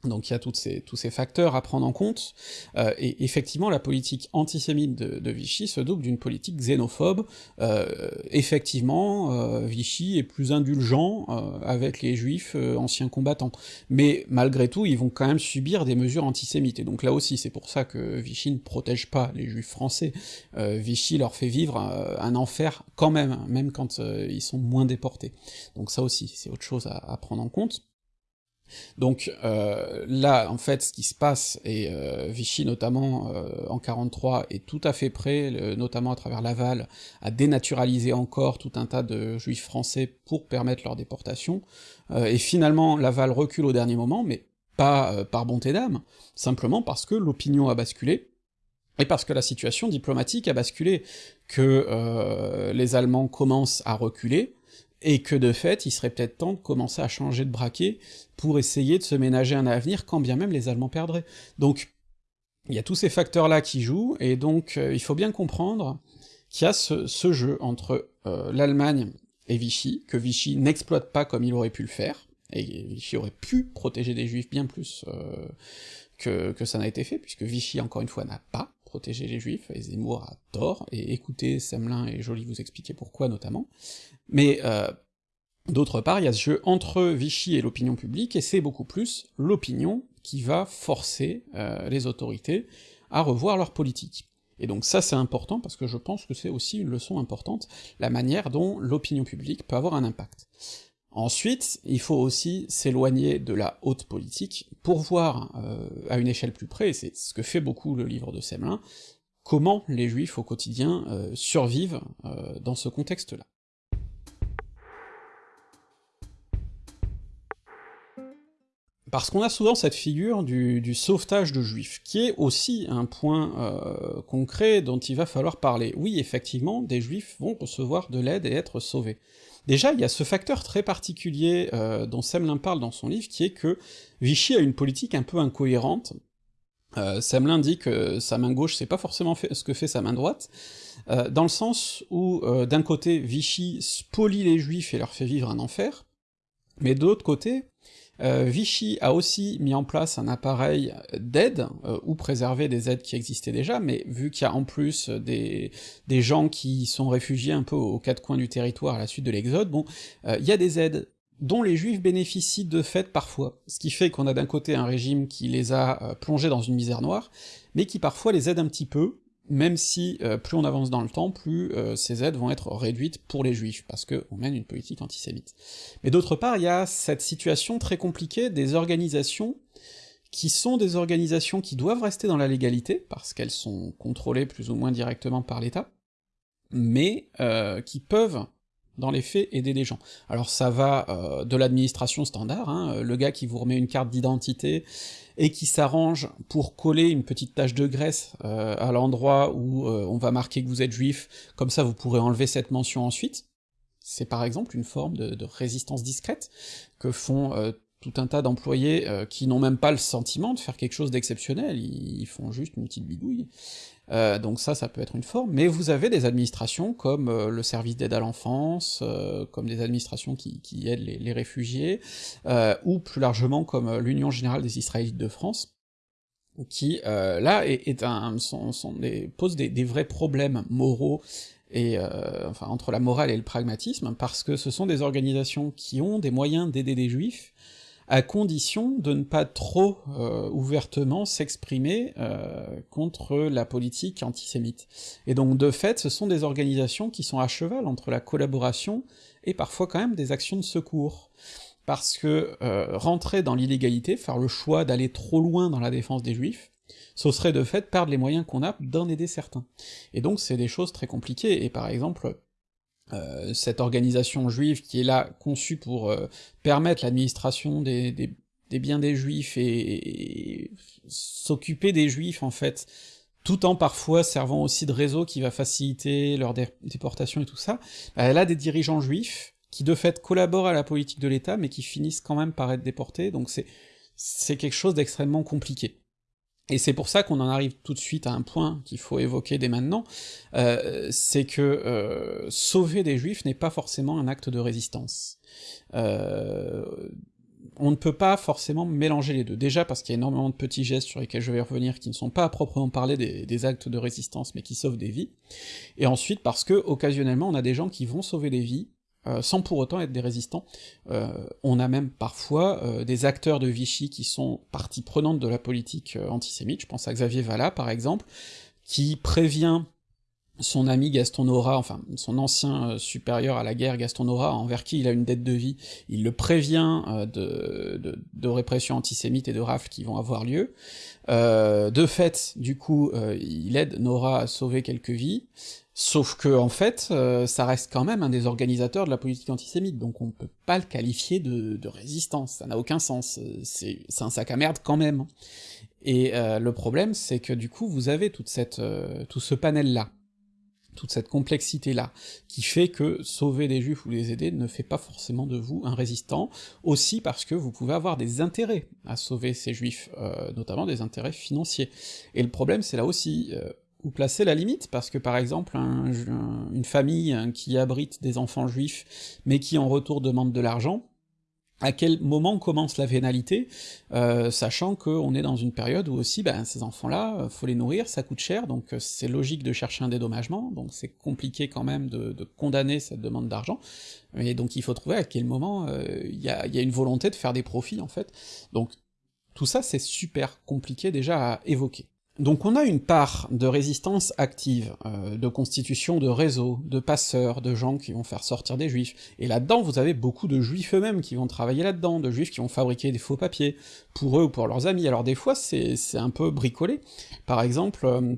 Donc il y a toutes ces, tous ces facteurs à prendre en compte, euh, et effectivement la politique antisémite de, Vichy se double d'une politique xénophobe, euh, effectivement euh, Vichy est plus indulgent avec les juifs anciens combattants, mais malgré tout ils vont quand même subir des mesures antisémites, et donc là aussi c'est pour ça que Vichy ne protège pas les juifs français, Vichy leur fait vivre un, enfer quand même, même quand ils sont moins déportés, donc ça aussi c'est autre chose à prendre en compte. Donc euh, là, en fait, ce qui se passe, et euh, Vichy notamment euh, en 43 est tout à fait prêt, notamment à travers Laval, à dénaturaliser encore tout un tas de juifs français pour permettre leur déportation, et finalement Laval recule au dernier moment, mais pas par bonté d'âme, simplement parce que l'opinion a basculé, et parce que la situation diplomatique a basculé, que les Allemands commencent à reculer, et que de fait, il serait peut-être temps de commencer à changer de braquet pour essayer de se ménager un avenir, quand bien même les Allemands perdraient. Donc, il y a tous ces facteurs-là qui jouent, et donc euh, il faut bien comprendre qu'il y a ce, jeu entre euh, l'Allemagne et Vichy, que Vichy n'exploite pas comme il aurait pu le faire, et Vichy aurait pu protéger des juifs bien plus euh, que, que ça n'a été fait, puisque Vichy, encore une fois, n'a pas protégé les juifs, et Zemmour a tort, et écoutez Semelin et Joly vous expliquer pourquoi notamment, mais euh, d'autre part, il y a ce jeu entre Vichy et l'opinion publique, et c'est beaucoup plus l'opinion qui va forcer euh, les autorités à revoir leur politique. Et donc ça c'est important parce que je pense que c'est aussi une leçon importante, la manière dont l'opinion publique peut avoir un impact. Ensuite, il faut aussi s'éloigner de la haute politique pour voir, euh, à une échelle plus près, c'est ce que fait beaucoup le livre de Semelin, comment les juifs au quotidien euh, survivent euh, dans ce contexte-là. Parce qu'on a souvent cette figure du, sauvetage de juifs, qui est aussi un point concret dont il va falloir parler. Oui, effectivement, des juifs vont recevoir de l'aide et être sauvés, Déjà, il y a ce facteur très particulier euh, dont Semelin parle dans son livre, qui est que Vichy a une politique un peu incohérente. Euh, Semelin dit que sa main gauche, c'est pas forcément ce que fait sa main droite, euh, dans le sens où, d'un côté, Vichy spolie les juifs et leur fait vivre un enfer, mais de l'autre côté, euh, Vichy a aussi mis en place un appareil d'aide, euh, ou préserver des aides qui existaient déjà, mais vu qu'il y a en plus des, gens qui sont réfugiés un peu aux quatre coins du territoire à la suite de l'exode, bon, euh, il y a des aides dont les juifs bénéficient de fait parfois, ce qui fait qu'on a d'un côté un régime qui les a plongés dans une misère noire, mais qui parfois les aide un petit peu, même si euh, plus on avance dans le temps, plus euh, ces aides vont être réduites pour les juifs, parce qu'on mène une politique antisémite. Mais d'autre part, il y a cette situation très compliquée des organisations qui sont des organisations qui doivent rester dans la légalité, parce qu'elles sont contrôlées plus ou moins directement par l'État, mais euh, qui peuvent dans les faits, aider les gens. Alors ça va euh, de l'administration standard, hein, le gars qui vous remet une carte d'identité et qui s'arrange pour coller une petite tache de graisse euh, à l'endroit où euh, on va marquer que vous êtes juif, comme ça vous pourrez enlever cette mention ensuite. C'est par exemple une forme de, de résistance discrète que font tout un tas d'employés qui n'ont même pas le sentiment de faire quelque chose d'exceptionnel, ils, font juste une petite bidouille, euh, donc ça, ça peut être une forme, mais vous avez des administrations comme euh, le service d'aide à l'enfance, euh, comme des administrations qui, aident les, réfugiés, ou plus largement comme l'Union Générale des Israélites de France, qui, là, est, sont, des, pose des, vrais problèmes moraux et entre la morale et le pragmatisme, parce que ce sont des organisations qui ont des moyens d'aider des juifs, à condition de ne pas trop euh, ouvertement s'exprimer euh, contre la politique antisémite. Et donc de fait, ce sont des organisations qui sont à cheval entre la collaboration et parfois quand même des actions de secours. Parce que euh, rentrer dans l'illégalité, faire le choix d'aller trop loin dans la défense des juifs, ce serait de fait perdre les moyens qu'on a d'en aider certains. Et donc c'est des choses très compliquées, et par exemple, euh, cette organisation juive qui est là conçue pour euh, permettre l'administration des, des, biens des juifs et, s'occuper des juifs en fait, tout en parfois servant aussi de réseau qui va faciliter leur déportation et tout ça, bah, elle a des dirigeants juifs qui de fait collaborent à la politique de l'État mais qui finissent quand même par être déportés, donc c'est c'est quelque chose d'extrêmement compliqué. Et c'est pour ça qu'on en arrive tout de suite à un point qu'il faut évoquer dès maintenant, euh, c'est que euh, sauver des juifs n'est pas forcément un acte de résistance. Euh, on ne peut pas forcément mélanger les deux. Déjà parce qu'il y a énormément de petits gestes sur lesquels je vais revenir qui ne sont pas à proprement parler des, des, actes de résistance mais qui sauvent des vies. Et ensuite parce que occasionnellement on a des gens qui vont sauver des vies euh, sans pour autant être des résistants. Euh, on a même parfois euh, des acteurs de Vichy qui sont partie prenante de la politique antisémite, je pense à Xavier Vallat par exemple, qui prévient son ami Gaston Nora, enfin son ancien supérieur à la guerre Gaston Nora, envers qui il a une dette de vie, il le prévient de, de, de, répression antisémite et de rafles qui vont avoir lieu. de fait, du coup, il aide Nora à sauver quelques vies, Sauf que, en fait, euh, ça reste quand même un des organisateurs de la politique antisémite, donc on peut pas le qualifier de, résistance, ça n'a aucun sens, euh, c'est un sac à merde quand même. Et euh, le problème, c'est que du coup, vous avez toute cette, tout ce panel-là, toute cette complexité-là, qui fait que sauver des juifs ou les aider ne fait pas forcément de vous un résistant, aussi parce que vous pouvez avoir des intérêts à sauver ces juifs, notamment des intérêts financiers. Et le problème, c'est là aussi, où placer la limite, parce que par exemple, une famille qui abrite des enfants juifs, mais qui en retour demande de l'argent, à quel moment commence la vénalité, euh, sachant qu'on est dans une période où aussi, ben, ces enfants-là, euh, faut les nourrir, ça coûte cher, donc euh, c'est logique de chercher un dédommagement, donc c'est compliqué quand même de, condamner cette demande d'argent, et donc il faut trouver à quel moment il y, a, y a une volonté de faire des profits, en fait. Donc tout ça, c'est super compliqué déjà à évoquer. Donc on a une part de résistance active, euh, de constitution de réseaux, de passeurs, de gens qui vont faire sortir des juifs, et là-dedans vous avez beaucoup de juifs eux-mêmes qui vont travailler là-dedans, de juifs qui vont fabriquer des faux papiers, pour eux ou pour leurs amis, alors des fois c'est un peu bricolé, par exemple, euh,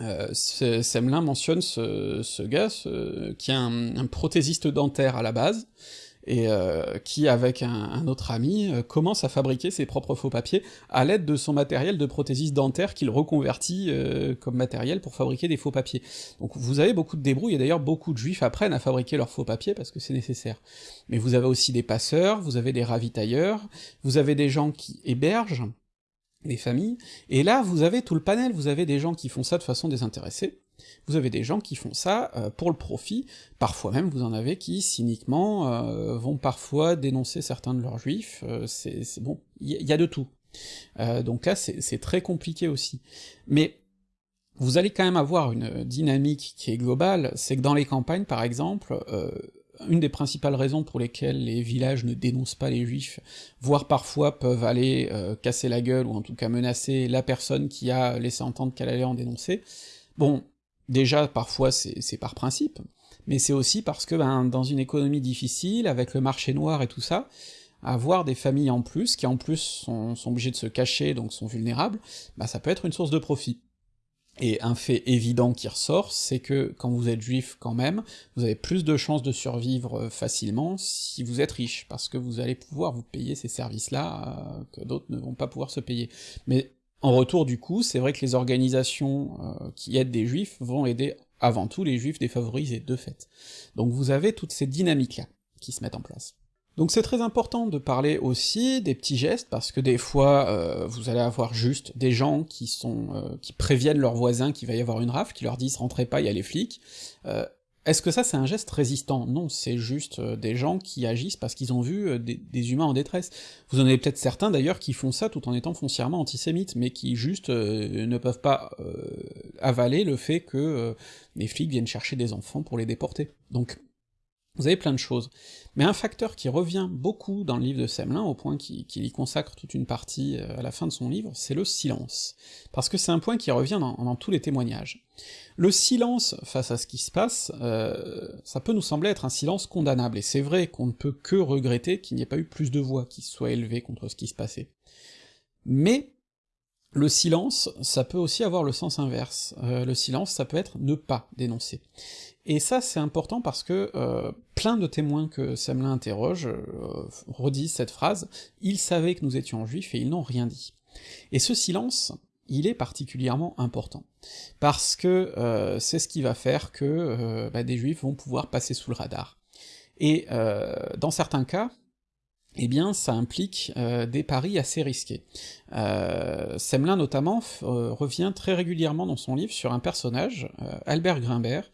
euh Semelin mentionne ce, gars qui est un prothésiste dentaire à la base, et euh, qui, avec un, autre ami, euh, commence à fabriquer ses propres faux papiers à l'aide de son matériel de prothésiste dentaire qu'il reconvertit euh, comme matériel pour fabriquer des faux papiers. Donc vous avez beaucoup de débrouilles, et d'ailleurs beaucoup de juifs apprennent à fabriquer leurs faux papiers parce que c'est nécessaire. Mais vous avez aussi des passeurs, vous avez des ravitailleurs, vous avez des gens qui hébergent, des familles, et là vous avez tout le panel, vous avez des gens qui font ça de façon désintéressée, vous avez des gens qui font ça euh, pour le profit, parfois même vous en avez qui, cyniquement, euh, vont parfois dénoncer certains de leurs juifs, euh, c'est bon, il y, a de tout. donc là c'est très compliqué aussi. Mais vous allez quand même avoir une dynamique qui est globale, c'est que dans les campagnes par exemple, une des principales raisons pour lesquelles les villages ne dénoncent pas les juifs, voire parfois peuvent aller casser la gueule, ou en tout cas menacer la personne qui a laissé entendre qu'elle allait en dénoncer, bon, Déjà, parfois, c'est par principe, mais c'est aussi parce que, ben, dans une économie difficile, avec le marché noir et tout ça, avoir des familles en plus, qui en plus sont, obligées de se cacher, donc sont vulnérables, bah ça peut être une source de profit. Et un fait évident qui ressort, c'est que quand vous êtes juif quand même, vous avez plus de chances de survivre euh, facilement si vous êtes riche, parce que vous allez pouvoir vous payer ces services-là euh, que d'autres ne vont pas pouvoir se payer. Mais en retour du coup, c'est vrai que les organisations euh, qui aident des juifs vont aider avant tout les juifs défavorisés, de fait. Donc vous avez toutes ces dynamiques-là qui se mettent en place. Donc c'est très important de parler aussi des petits gestes, parce que des fois, euh, vous allez avoir juste des gens qui sont euh, qui préviennent leurs voisins qu'il va y avoir une rafle, qui leur disent « rentrez pas, il y a les flics est-ce que ça c'est un geste résistant? Non, c'est juste euh, des gens qui agissent parce qu'ils ont vu euh, des, humains en détresse. Vous en avez peut-être certains d'ailleurs qui font ça tout en étant foncièrement antisémites, mais qui juste euh, ne peuvent pas avaler le fait que les flics viennent chercher des enfants pour les déporter. Donc vous avez plein de choses. Mais un facteur qui revient beaucoup dans le livre de Semelin, au point qu'il y consacre toute une partie euh, à la fin de son livre, c'est le silence. Parce que c'est un point qui revient dans, tous les témoignages. Le silence face à ce qui se passe, euh, ça peut nous sembler être un silence condamnable, et c'est vrai qu'on ne peut que regretter qu'il n'y ait pas eu plus de voix qui soient élevées contre ce qui se passait. Mais le silence, ça peut aussi avoir le sens inverse. Euh, le silence, ça peut être ne pas dénoncer. Et ça, c'est important parce que euh, plein de témoins que Semelin interroge euh, redisent cette phrase « Ils savaient que nous étions juifs et ils n'ont rien dit ». Et ce silence, il est particulièrement important, parce que euh, c'est ce qui va faire que bah, des juifs vont pouvoir passer sous le radar. Et dans certains cas, eh bien ça implique des paris assez risqués. Semelin notamment revient très régulièrement dans son livre sur un personnage, Albert Grimbert,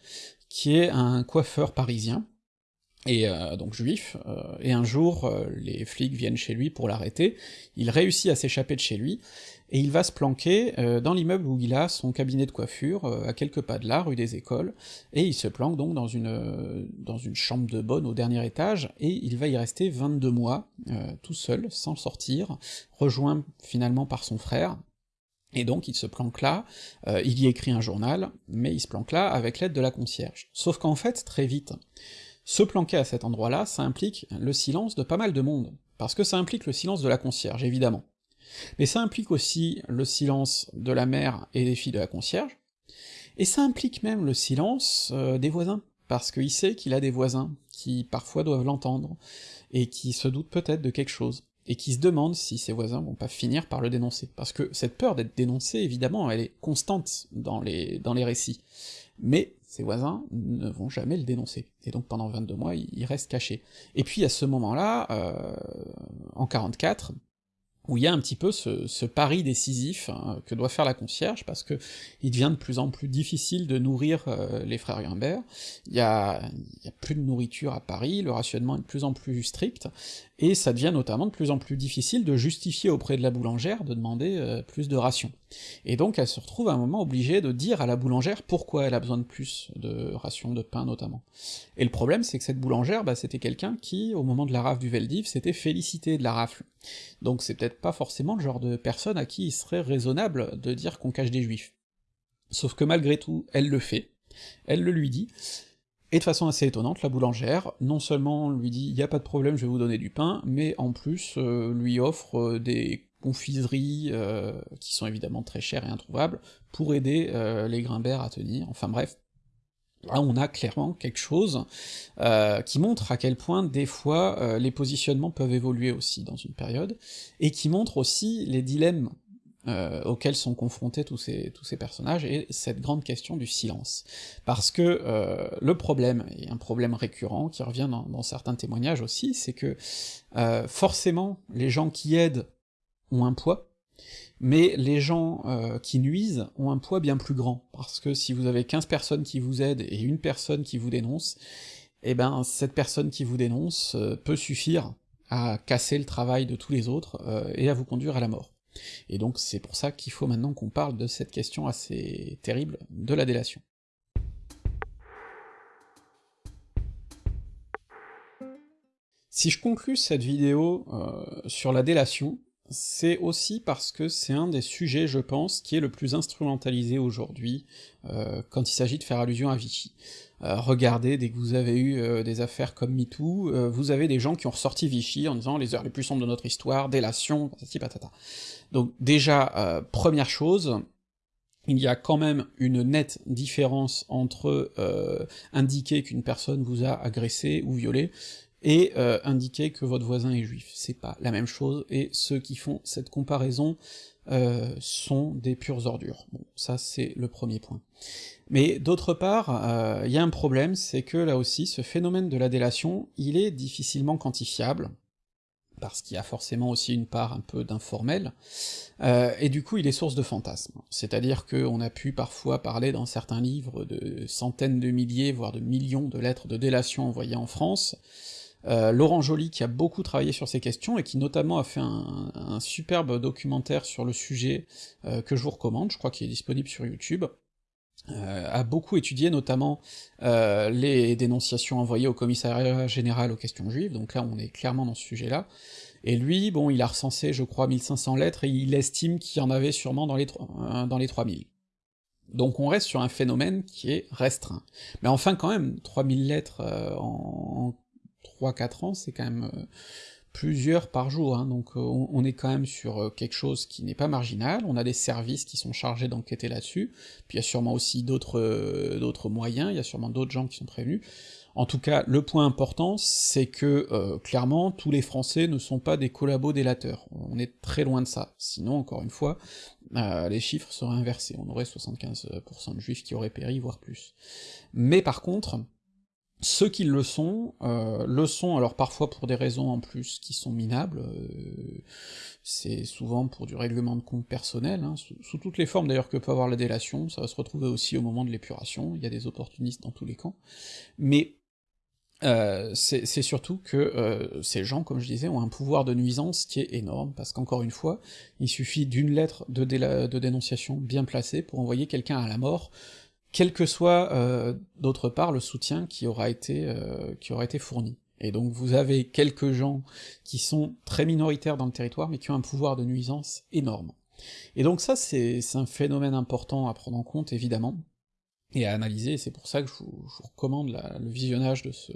qui est un coiffeur parisien, et euh, donc juif, euh, et un jour, euh, les flics viennent chez lui pour l'arrêter, il réussit à s'échapper de chez lui, et il va se planquer dans l'immeuble où il a son cabinet de coiffure, à quelques pas de là, rue des Écoles, et il se planque donc dans une, dans une chambre de bonne au dernier étage, et il va y rester 22 mois, tout seul, sans sortir, rejoint finalement par son frère, et donc il se planque là, euh, il y écrit un journal, mais il se planque là avec l'aide de la concierge. Sauf qu'en fait, très vite, se planquer à cet endroit-là, ça implique le silence de pas mal de monde, parce que ça implique le silence de la concierge, évidemment. Mais ça implique aussi le silence de la mère et des filles de la concierge, et ça implique même le silence euh, des voisins, parce qu'il sait qu'il a des voisins qui parfois doivent l'entendre, et qui se doutent peut-être de quelque chose et qui se demande si ses voisins vont pas finir par le dénoncer. Parce que cette peur d'être dénoncé, évidemment, elle est constante dans les, dans les récits. Mais ses voisins ne vont jamais le dénoncer. Et donc pendant 22 mois, il, reste caché. Et puis à ce moment-là, euh, en 44, où il y a un petit peu ce, pari décisif hein, que doit faire la concierge, parce que il devient de plus en plus difficile de nourrir euh, les frères Humbert, il y, y a plus de nourriture à Paris, le rationnement est de plus en plus strict, et ça devient notamment de plus en plus difficile de justifier auprès de la boulangère de demander euh, plus de rations. Et donc elle se retrouve à un moment obligée de dire à la boulangère pourquoi elle a besoin de plus de rations de pain notamment. Et le problème c'est que cette boulangère, bah, c'était quelqu'un qui, au moment de la rafle du Veldiv, s'était félicité de la rafle. Donc c'est peut-être pas forcément le genre de personne à qui il serait raisonnable de dire qu'on cache des juifs. Sauf que malgré tout, elle le fait, elle le lui dit, et de façon assez étonnante, la boulangère, non seulement lui dit « y a pas de problème, je vais vous donner du pain », mais en plus euh, lui offre euh, des confiseries, euh, qui sont évidemment très chères et introuvables, pour aider les Grimbert à tenir, enfin bref. Là, on a clairement quelque chose qui montre à quel point, des fois, les positionnements peuvent évoluer aussi dans une période, et qui montre aussi les dilemmes euh, auxquels sont confrontés tous ces, tous ces personnages, et cette grande question du silence. Parce que euh, le problème, et un problème récurrent qui revient dans, certains témoignages aussi, c'est que euh, forcément, les gens qui aident ont un poids, mais les gens euh, qui nuisent ont un poids bien plus grand, parce que si vous avez 15 personnes qui vous aident et une personne qui vous dénonce, eh ben cette personne qui vous dénonce peut suffire à casser le travail de tous les autres et à vous conduire à la mort. Et donc c'est pour ça qu'il faut maintenant qu'on parle de cette question assez terrible de la délation. Si je conclus cette vidéo euh, sur la délation, c'est aussi parce que c'est un des sujets, je pense, qui est le plus instrumentalisé aujourd'hui euh, quand il s'agit de faire allusion à Vichy. Euh, regardez, dès que vous avez eu des affaires comme MeToo, vous avez des gens qui ont ressorti Vichy en disant les heures les plus sombres de notre histoire, délation, patati patata. Donc déjà, euh, première chose, il y a quand même une nette différence entre euh, indiquer qu'une personne vous a agressé ou violé, et euh, indiquer que votre voisin est juif. C'est pas la même chose, et ceux qui font cette comparaison sont des pures ordures. Bon, ça c'est le premier point. Mais d'autre part, il y a un problème, c'est que là aussi, ce phénomène de la délation, il est difficilement quantifiable, parce qu'il y a forcément aussi une part un peu d'informel, euh, et du coup il est source de fantasmes. C'est-à-dire qu'on a pu parfois parler dans certains livres de centaines de milliers, voire de millions de lettres de délation envoyées en France, euh, Laurent Joly, qui a beaucoup travaillé sur ces questions, et qui notamment a fait un, superbe documentaire sur le sujet, euh, que je vous recommande, je crois qu'il est disponible sur YouTube, euh, a beaucoup étudié notamment euh, les dénonciations envoyées au commissariat général aux questions juives, donc là on est clairement dans ce sujet-là, et lui, bon, il a recensé, je crois, 1500 lettres, et il estime qu'il y en avait sûrement dans les, euh, dans les 3000. Donc on reste sur un phénomène qui est restreint. Mais enfin quand même, 3000 lettres euh, en 3-4 ans, c'est quand même euh, plusieurs par jour, hein, donc euh, on, est quand même sur euh, quelque chose qui n'est pas marginal, on a des services qui sont chargés d'enquêter là-dessus, puis il y a sûrement aussi d'autres euh, moyens, il y a sûrement d'autres gens qui sont prévenus. En tout cas, le point important, c'est que, clairement, tous les Français ne sont pas des collabos délateurs. On est très loin de ça. Sinon, encore une fois, les chiffres seraient inversés. On aurait 75% de juifs qui auraient péri, voire plus. Mais par contre, ceux qui le sont, euh, le sont alors parfois pour des raisons en plus qui sont minables, euh, c'est souvent pour du règlement de compte personnel, hein, sous, toutes les formes d'ailleurs que peut avoir la délation, ça va se retrouver aussi au moment de l'épuration, il y a des opportunistes dans tous les camps, mais euh, c'est surtout que euh, ces gens, comme je disais, ont un pouvoir de nuisance qui est énorme, parce qu'encore une fois, il suffit d'une lettre de, de dénonciation bien placée pour envoyer quelqu'un à la mort, quel que soit euh, d'autre part le soutien qui aura été euh, qui aura été fourni. Et donc vous avez quelques gens qui sont très minoritaires dans le territoire, mais qui ont un pouvoir de nuisance énorme. Et donc ça, c'est un phénomène important à prendre en compte, évidemment, et à analyser, c'est pour ça que je vous, recommande le visionnage de ce,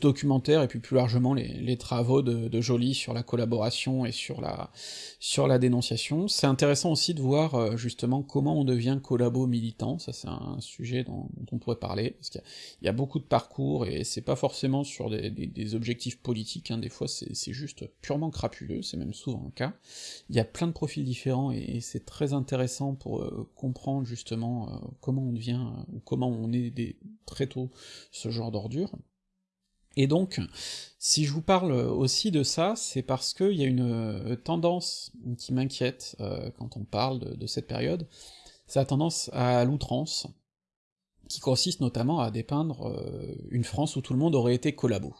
documentaire, et puis plus largement les, travaux de, de Joly sur la collaboration et sur la, dénonciation. C'est intéressant aussi de voir euh, justement comment on devient collabo militant, ça c'est un sujet dont, on pourrait parler, parce qu'il y, a beaucoup de parcours, et c'est pas forcément sur des, objectifs politiques, hein, des fois c'est juste purement crapuleux, c'est même souvent le cas. Il y a plein de profils différents, et, et c'est très intéressant pour euh, comprendre justement euh, comment on devient ou comment on est très tôt ce genre d'ordure. Et donc, si je vous parle aussi de ça, c'est parce qu'il y a une euh, tendance qui m'inquiète euh, quand on parle de, de cette période, c'est la tendance à l'outrance, qui consiste notamment à dépeindre euh, une France où tout le monde aurait été collabo.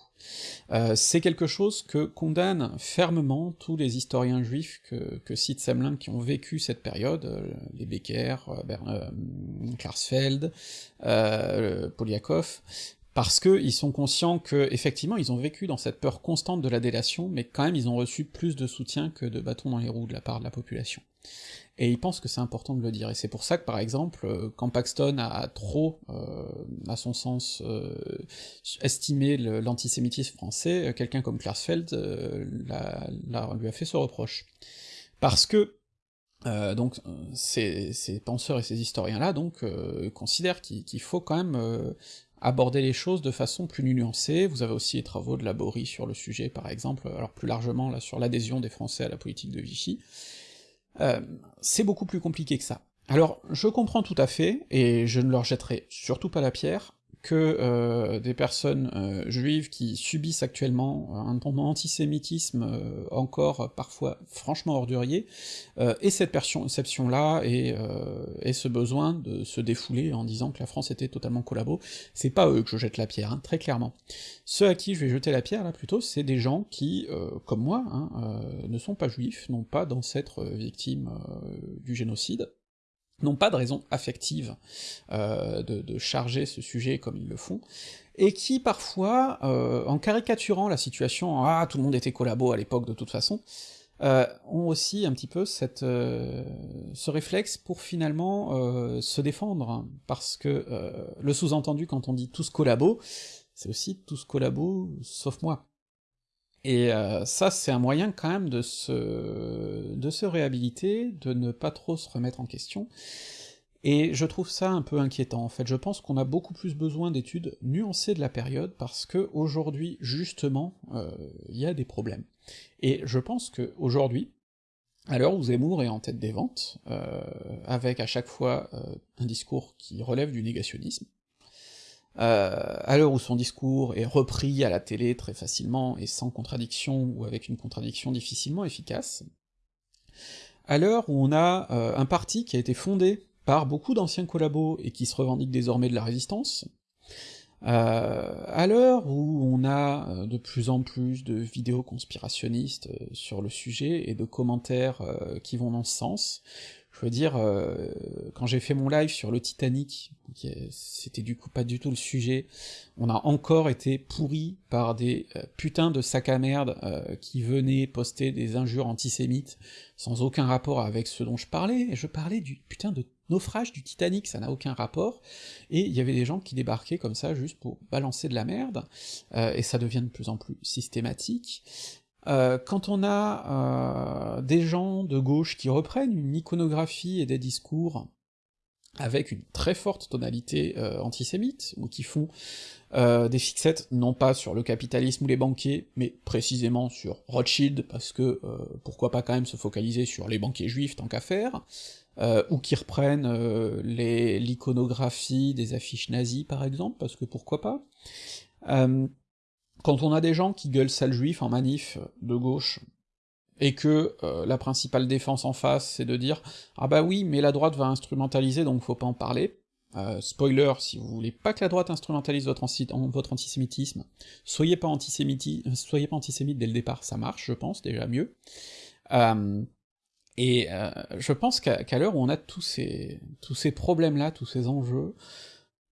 Euh, c'est quelque chose que condamnent fermement tous les historiens juifs que, que cite Semlin qui ont vécu cette période, euh, les Becker, Klarsfeld, Poliakov, parce qu'ils sont conscients que, effectivement, ils ont vécu dans cette peur constante de la délation, mais quand même ils ont reçu plus de soutien que de bâtons dans les roues de la part de la population et il pense que c'est important de le dire, et c'est pour ça que par exemple, euh, quand Paxton a trop, euh, à son sens, euh, estimé l'antisémitisme français, quelqu'un comme Klarsfeld la, lui a fait ce reproche. Parce que donc ces, ces, penseurs et ces historiens-là donc considèrent qu'il faut quand même aborder les choses de façon plus nuancée, vous avez aussi les travaux de Laborie sur le sujet par exemple, alors plus largement là sur l'adhésion des Français à la politique de Vichy, euh, c'est beaucoup plus compliqué que ça. Alors, je comprends tout à fait, et je ne leur jetterai surtout pas la pierre, que euh, des personnes euh, juives qui subissent actuellement un, antisémitisme euh, encore parfois franchement ordurier, et cette perception-là, et, et, ce besoin de se défouler en disant que la France était totalement collabo, c'est pas eux que je jette la pierre, hein, très clairement. Ceux à qui je vais jeter la pierre, là, plutôt, c'est des gens qui, comme moi, hein, ne sont pas juifs, n'ont pas d'ancêtres victimes du génocide, n'ont pas de raison affective euh, de, charger ce sujet comme ils le font, et qui parfois, euh, en caricaturant la situation, ah tout le monde était collabo à l'époque de toute façon, euh, ont aussi un petit peu cette, ce réflexe pour finalement se défendre, parce que le sous-entendu quand on dit tous collabo, c'est aussi tous collabo sauf moi. Et euh, ça, c'est un moyen quand même de se, de se réhabiliter, de ne pas trop se remettre en question, et je trouve ça un peu inquiétant, en fait. Je pense qu'on a beaucoup plus besoin d'études nuancées de la période, parce que aujourd'hui, justement, euh, il y a des problèmes. Et je pense que aujourd'hui, à l'heure où Zemmour est en tête des ventes, euh, avec à chaque fois un discours qui relève du négationnisme, euh, à l'heure où son discours est repris à la télé très facilement et sans contradiction, ou avec une contradiction difficilement efficace, à l'heure où on a euh, un parti qui a été fondé par beaucoup d'anciens collabos et qui se revendique désormais de la résistance, euh, à l'heure où on a de plus en plus de vidéos conspirationnistes sur le sujet et de commentaires qui vont dans ce sens, je veux dire, euh, quand j'ai fait mon live sur le Titanic, c'était du coup pas du tout le sujet, on a encore été pourri par des euh, putains de sacs à merde euh, qui venaient poster des injures antisémites sans aucun rapport avec ce dont je parlais, et je parlais du putain de naufrage du Titanic, ça n'a aucun rapport, et il y avait des gens qui débarquaient comme ça juste pour balancer de la merde, et ça devient de plus en plus systématique, euh, quand on a euh, des gens de gauche qui reprennent une iconographie et des discours avec une très forte tonalité euh, antisémite, ou qui font des fixettes non pas sur le capitalisme ou les banquiers, mais précisément sur Rothschild, parce que pourquoi pas quand même se focaliser sur les banquiers juifs tant qu'à faire, ou qui reprennent l'iconographie des affiches nazies par exemple, parce que pourquoi pas, quand on a des gens qui gueulent sale juif en manif de gauche, et que euh, la principale défense en face, c'est de dire « Ah bah oui, mais la droite va instrumentaliser, donc faut pas en parler euh, spoiler, si vous voulez pas que la droite instrumentalise votre, antisémitisme, soyez pas, antisémiti soyez pas antisémite dès le départ, ça marche, je pense, déjà mieux. Euh, et je pense qu'à l'heure où on a tous ces, tous ces problèmes-là, tous ces enjeux,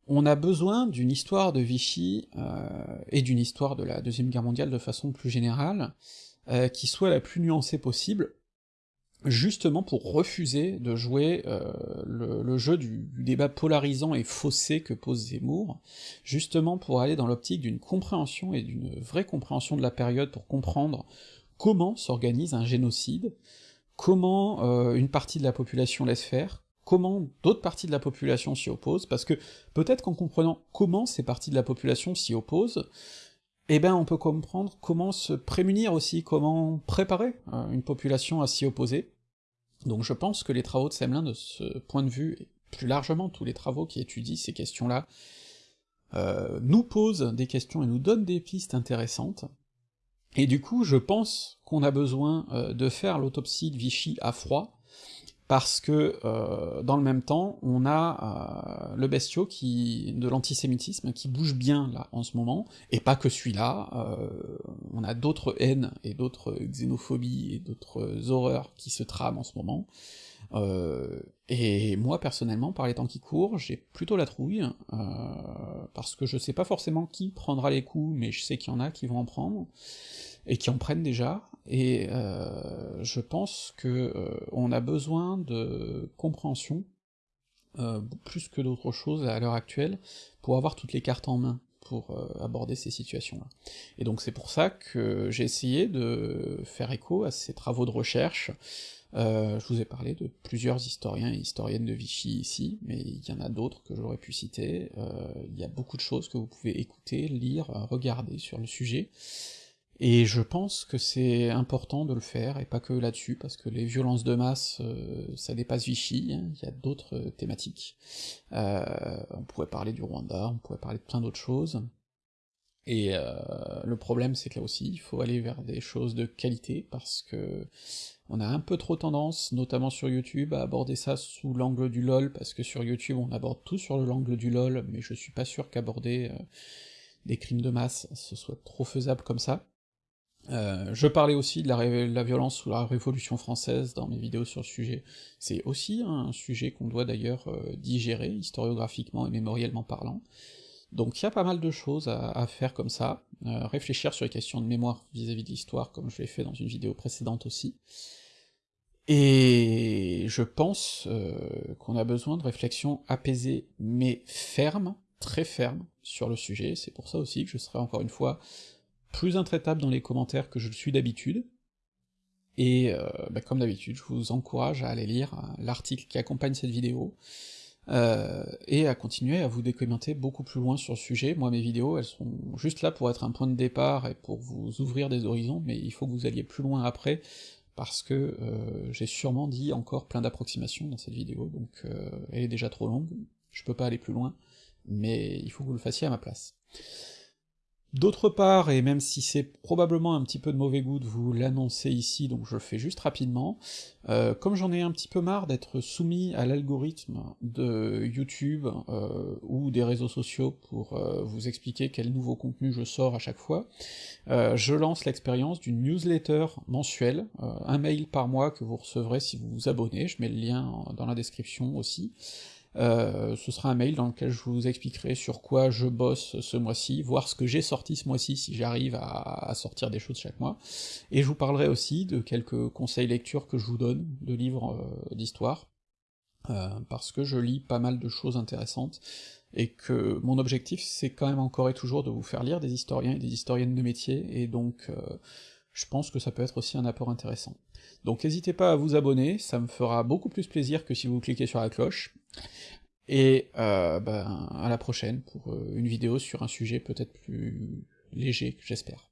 on a besoin d'une histoire de Vichy, euh, et d'une histoire de la Deuxième Guerre mondiale de façon plus générale, euh, qui soit la plus nuancée possible, justement pour refuser de jouer euh, le, jeu du, débat polarisant et faussé que pose Zemmour, justement pour aller dans l'optique d'une compréhension et d'une vraie compréhension de la période pour comprendre comment s'organise un génocide, comment une partie de la population laisse faire, comment d'autres parties de la population s'y opposent, parce que peut-être qu'en comprenant comment ces parties de la population s'y opposent, eh ben on peut comprendre comment se prémunir aussi, comment préparer euh, une population à s'y opposer. Donc je pense que les travaux de Semelin, de ce point de vue, et plus largement tous les travaux qui étudient ces questions-là, euh, nous posent des questions et nous donnent des pistes intéressantes, et du coup je pense qu'on a besoin euh, de faire l'autopsie de Vichy à froid, parce que euh, dans le même temps, on a euh, le bestiau qui de l'antisémitisme qui bouge bien là en ce moment, et pas que celui-là, euh, on a d'autres haines et d'autres xénophobies et d'autres horreurs qui se trament en ce moment, et moi personnellement, par les temps qui courent, j'ai plutôt la trouille, parce que je sais pas forcément qui prendra les coups, mais je sais qu'il y en a qui vont en prendre, et qui en prennent déjà, et euh, je pense que euh, on a besoin de compréhension, euh, plus que d'autres choses à l'heure actuelle, pour avoir toutes les cartes en main pour aborder ces situations-là. Et donc c'est pour ça que j'ai essayé de faire écho à ces travaux de recherche, je vous ai parlé de plusieurs historiens et historiennes de Vichy ici, mais il y en a d'autres que j'aurais pu citer, il y a beaucoup de choses que vous pouvez écouter, lire, regarder sur le sujet, et je pense que c'est important de le faire, et pas que là-dessus, parce que les violences de masse, euh, ça dépasse Vichy, hein, il y a d'autres euh, thématiques. Euh, on pourrait parler du Rwanda, on pourrait parler de plein d'autres choses, et le problème c'est que là aussi, il faut aller vers des choses de qualité, parce que on a un peu trop tendance, notamment sur YouTube, à aborder ça sous l'angle du LOL, parce que sur YouTube on aborde tout sur l'angle du LOL, mais je suis pas sûr qu'aborder des crimes de masse, ce soit trop faisable comme ça. Euh, je parlais aussi de la, violence sous la Révolution française dans mes vidéos sur le sujet, c'est aussi un sujet qu'on doit d'ailleurs euh, digérer, historiographiquement et mémoriellement parlant, donc il y a pas mal de choses à, faire comme ça, euh, réfléchir sur les questions de mémoire vis-à-vis de l'histoire, comme je l'ai fait dans une vidéo précédente aussi, et je pense qu'on a besoin de réflexions apaisées mais fermes, très fermes, sur le sujet, c'est pour ça aussi que je serai encore une fois plus intraitable dans les commentaires que je le suis d'habitude, et euh, bah, comme d'habitude, je vous encourage à aller lire euh, l'article qui accompagne cette vidéo, euh, et à continuer à vous décommenter beaucoup plus loin sur le sujet. Moi, mes vidéos, elles sont juste là pour être un point de départ et pour vous ouvrir des horizons, mais il faut que vous alliez plus loin après, parce que j'ai sûrement dit encore plein d'approximations dans cette vidéo, donc elle est déjà trop longue, je peux pas aller plus loin, mais il faut que vous le fassiez à ma place. D'autre part, et même si c'est probablement un petit peu de mauvais goût de vous l'annoncer ici, donc je le fais juste rapidement, euh, comme j'en ai un petit peu marre d'être soumis à l'algorithme de YouTube euh, ou des réseaux sociaux pour euh, vous expliquer quel nouveau contenu je sors à chaque fois, je lance l'expérience d'une newsletter mensuelle, un mail par mois que vous recevrez si vous vous abonnez, je mets le lien dans la description aussi, euh, ce sera un mail dans lequel je vous expliquerai sur quoi je bosse ce mois-ci, voir ce que j'ai sorti ce mois-ci si j'arrive à, sortir des choses chaque mois, et je vous parlerai aussi de quelques conseils lecture que je vous donne, de livres euh, d'histoire, euh, parce que je lis pas mal de choses intéressantes, et que mon objectif c'est quand même encore et toujours de vous faire lire des historiens et des historiennes de métier, et donc je pense que ça peut être aussi un apport intéressant. Donc n'hésitez pas à vous abonner, ça me fera beaucoup plus plaisir que si vous cliquez sur la cloche, et euh, ben, à la prochaine pour euh, une vidéo sur un sujet peut-être plus léger, j'espère.